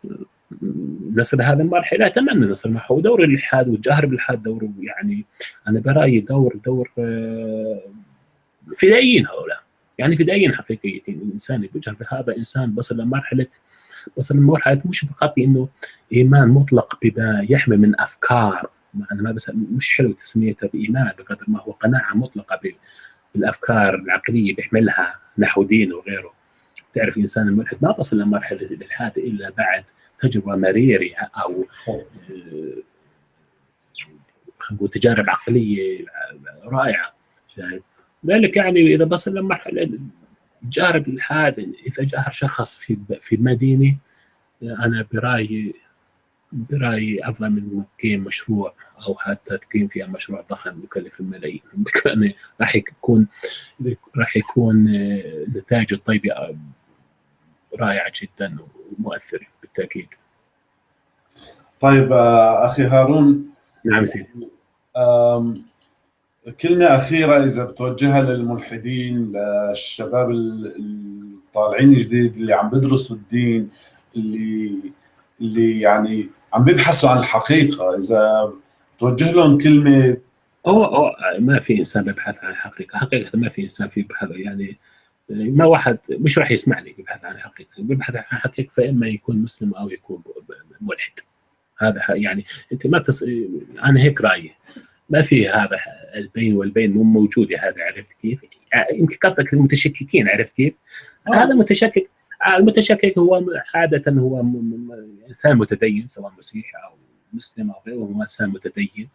نصل هذه المرحلة أتمنى نصل معه ودور الالحاد والجهر بالالحاد دور يعني أنا برأيي دور دور فدائيين هؤلاء يعني فدائيين حقيقيين الانسان يجهر بهذا إنسان وصل لمرحلة وصل لمرحله مش فقط إنه إيمان مطلق بما يحمل من أفكار أنا ما بس مش حلو تسميتها بإيمان بقدر ما هو قناعة مطلقة بالأفكار العقلية بيحملها نحو دين وغيره. تعرف الانسان الملحد ما بصل لمرحلة الإلحاد إلا بعد تجربة مريره أو نقول تجارب عقلية رائعة شايف؟ ذلك يعني إذا بصل لمرحلة جارب الالحاد إذا جاهر شخص في في المدينة أنا برأيي برأيي أفضل من تقيم مشروع أو حتى تقيم فيها مشروع ضخم يكلف الملايين. يعني راح يكون راح يكون نتائج الطيبه رائعة جدا ومؤثرة بالتأكيد. طيب أخي هارون. نعم سيدي. كلمة أخيرة إذا بتوجهها للملحدين للشباب الطالعين جديد اللي عم بدرسوا الدين اللي اللي يعني عم بيبحثوا عن الحقيقة. إذا توجه لهم كلمة هو ما في إنسان بيبحث عن الحقيقة. حقيقة ما في إنسان في بحث يعني ما واحد مش راح يسمعني يبحث عن الحقيقة. بيبحث عن الحقيقة فإما يكون مسلم أو يكون ملحد. هذا يعني أنت ما تس... أنا هيك رأيي. ما في هذا البين والبين مو موجوده هذا عرفت كيف؟ يمكن قصدك المتشككين عرفت كيف؟ آه. هذا متشكك المتشكك هو عادة هو إنسان متدين سواء مسيحي أو مسلم أو غيره هو إنسان متدين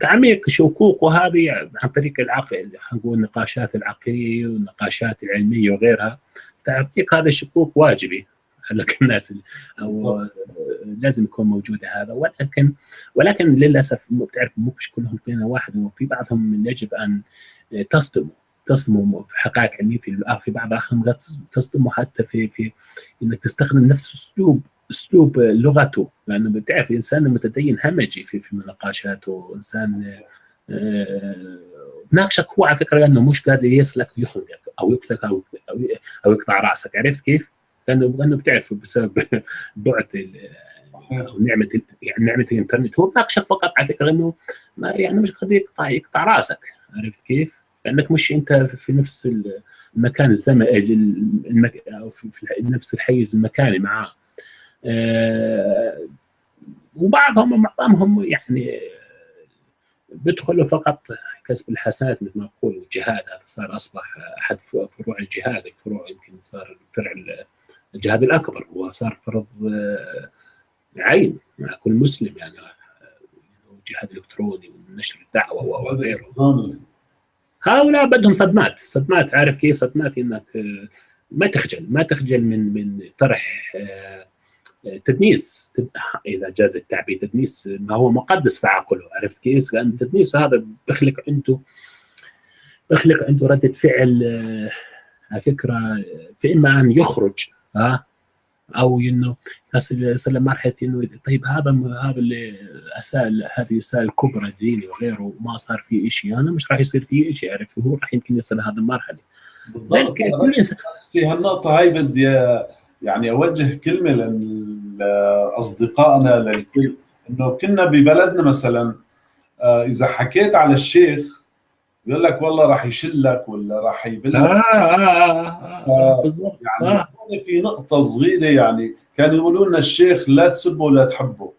تعميق شكوكه هذه عن طريق العقل نقول النقاشات العقلية والنقاشات العلمية وغيرها تعميق هذا الشكوك واجبي لك الناس أو لازم يكون موجودة هذا. ولكن ولكن للأسف بتعرف مش كلهم بين واحد وفي بعضهم يجب أن تصدموا. تصدموا في حقائق علمية في في بعض الاحيان تصدموا حتى في في إنك تستخدم نفس اسلوب أسلوب لغته. لأنه بتعرف الإنسان المتدين همجي في في مناقشاته إنسان ناقشك هو على فكرة لأنه مش قادر يسلك ويخنقك أو يقتلك أو أو يقطع رأسك. عرفت كيف؟ لأنه لأنه بتعرف بسبب بعد أو نعمة يعني نعمة الإنترنت. هو ناقشك فقط على فكرة إنه ما يعني مش قادر يقطع يقطع رأسك. عرفت كيف؟ لأنك مش أنت في نفس المكان الزمني المك... في, نفس الحيز المكاني معاه. أه وبعضهم معظمهم يعني بيدخلوا فقط كسب الحسنات مثل ما نقول الجهاد. هذا صار أصبح أحد فروع الجهاد الفروع يمكن صار فرع الجهاد الأكبر. هو صار فرض عين مع كل مسلم يعني جهاد إلكتروني ونشر الدعوة وغيره. هؤلاء بدهم صدمات صدمات. عارف كيف صدمات؟ إنك ما تخجل ما تخجل من من طرح تدنيس. إذا جاز التعبير تدنيس ما هو مقدس في عقله. عرفت كيف؟ لأن التدنيس هذا بيخلق عنده بيخلق عنده ردة فعل على فكرة في إما أن يخرج ها أو إنه يصل لمرحلة إنه طيب هذا هذا اللي اسال هذه أسأل كبرى ديني وغيره وما صار في شيء أنا مش راح يصير في شيء عرفت هو راح يمكن يصل لهذه المرحلة. بالضبط. بس في هالنقطة هاي بدي يعني أوجه كلمة لأصدقائنا للكل. إنه كنا ببلدنا مثلا إذا حكيت على الشيخ بيقول لك والله راح يشلك ولا راح يبلك آه آه آه آه بالضبط. يعني آه. في نقطة صغيرة يعني كانوا يقولوا لنا الشيخ لا تسبه ولا تحبه.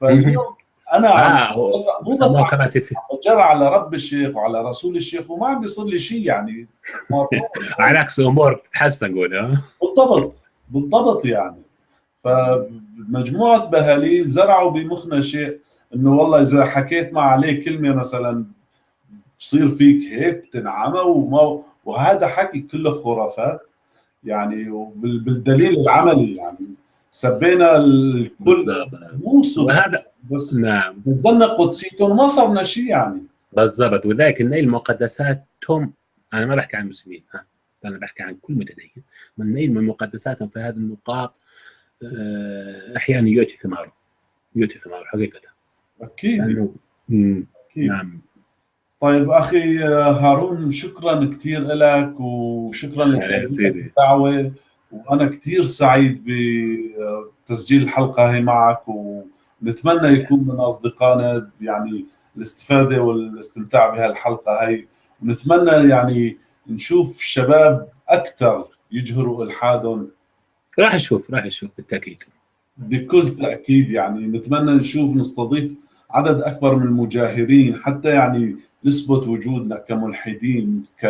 فاليوم أنا آه مو بس بجرى على رب الشيخ وعلى رسول الشيخ وما عم بيصير لي شيء يعني. على عكس أمور بتتحسن قول بالضبط بالضبط يعني. فمجموعة بهاليل زرعوا بمخنا شيء إنه والله إذا حكيت مع عليه كلمة مثلا بصير فيك هيك بتنعمى وما وهذا حكي كله خرافات. يعني وبالدليل العملي يعني. سبينا الكل وهذا بس نعم. نزلنا قدسيتهم ما صرنا شيء يعني. بالضبط. وذلك النيل مقدساتهم أنا ما بحكي عن المسلمين ها. أنا بحكي عن كل متدين. من نيل من مقدساتهم في هذه النقاط أحيانا يؤتي ثماره. يؤتي ثماره حقيقة. أكيد. أكيد. نعم. طيب أخي هارون شكرا كثير لك وشكرا. للدعوه وأنا كثير سعيد بتسجيل الحلقة هي معك ونتمنى يكون من أصدقائنا يعني الاستفادة والاستمتاع بهالحلقة هي. ونتمنى يعني نشوف شباب أكثر يجهروا إلحادهم. راح أشوف راح أشوف بالتأكيد. بكل تأكيد يعني نتمنى نشوف نستضيف عدد أكبر من المجاهرين حتى يعني نثبت وجودنا كملحدين ك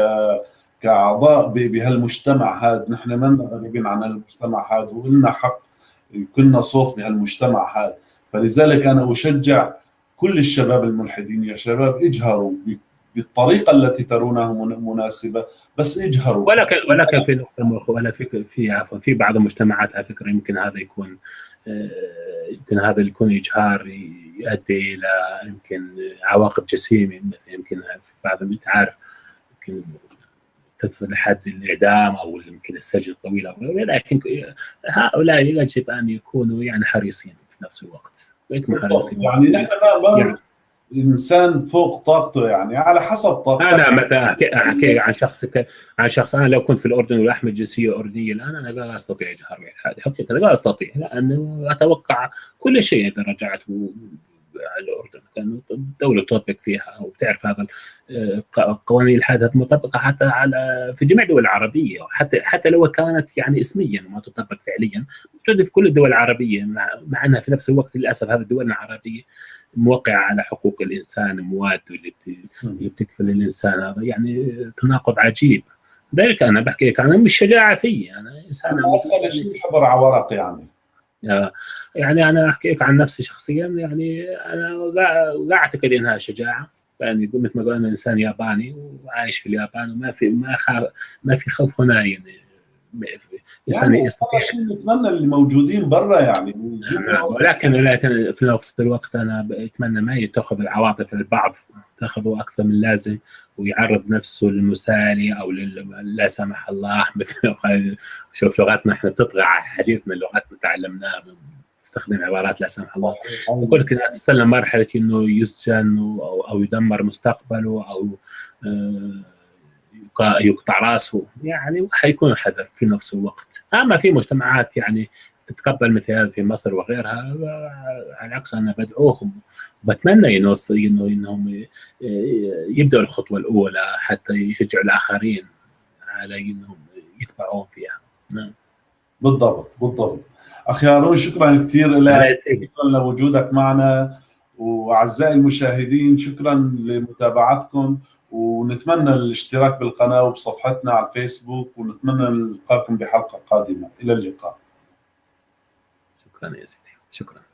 كأعضاء بهالمجتمع هذا نحن ما غريبين عن المجتمع هذا ولنا حق كنا صوت بهالمجتمع هذا فلذلك أنا أشجع كل الشباب الملحدين يا شباب اجهروا بالطريقة التي ترونها مناسبة بس اجهروا. ولكن ولكن في ولا في في بعض المجتمعات على فكرة يمكن هذا يكون يمكن هذا يكون إجهار يؤدي إلى يمكن عواقب جسيمة مثل يمكن في بعض انت عارف يمكن تصل لحد الإعدام أو يمكن السجن الطويل ولكن هؤلاء يجب أن يكونوا يعني حريصين في نفس الوقت. حريصين. يعني نحن ما يعني الإنسان فوق طاقته يعني على حسب طاقته. أنا مثلا احكي عن شخص عن شخص أنا لو كنت في الأردن واحمل جنسية أردنية الآن أنا لا أستطيع اجهار هذه حقيقه لا أستطيع لأنه أتوقع كل شيء إذا رجعت الأردن. كانه الدولة تطبق فيها أو تعرف هذا آه، قوانين الحادث مطبقة حتى على في جميع الدول العربية. حتى حتى لو كانت يعني اسميا وما تطبق فعليا موجودة في كل الدول العربية مع, مع أنها في نفس الوقت للأسف هذه الدول العربية. موقعه على حقوق الإنسان مواد اللي بتكفل الإنسان. هذا يعني تناقض عجيب. ذلك أنا بحكي لك أنا مش شجاعه في أنا إنسان أنا اسال شيء حبر على ورق يعني؟ آه، يعني أنا أحكي لك عن نفسي شخصيا يعني أنا لا أعتقد إنها شجاعة. يعني مثل ما قلنا إنسان ياباني وعايش في اليابان وما في ما خاف ما في خوف هنا يعني. انسان يعني يستطيع نتمنى اللي موجودين برا يعني ولكن ولكن في نفس الوقت أنا أتمنى ما تاخذ العواطف البعض تاخذه أكثر من اللازم ويعرض نفسه للمسالي أو لا سمح الله مثل شوف لغتنا إحنا بتطغى على حديثنا لغتنا تعلمناها تستخدم عبارات لا سمح الله. يقول لك تستلم مرحلة إنه يسجن أو, أو يدمر مستقبله أو آه يقطع رأسه يعني حيكون حذر في نفس الوقت. اما في مجتمعات يعني تتقبل مثل هذا في مصر وغيرها. على العكس أنا بدعوهم. بتمنى إنه إنهم يبدأوا الخطوة الأولى حتى يشجعوا الآخرين على إنهم يتبعون فيها. نعم. بالضبط بالضبط. أخي هارون شكرا كثير لك. شكرا لوجودك معنا. وأعزائي المشاهدين شكرا لمتابعتكم. ونتمنى الاشتراك بالقناة وبصفحتنا على الفيسبوك ونتمنى نلقاكم بحلقة قادمة. إلى اللقاء. شكرا يا سيدي. شكرا.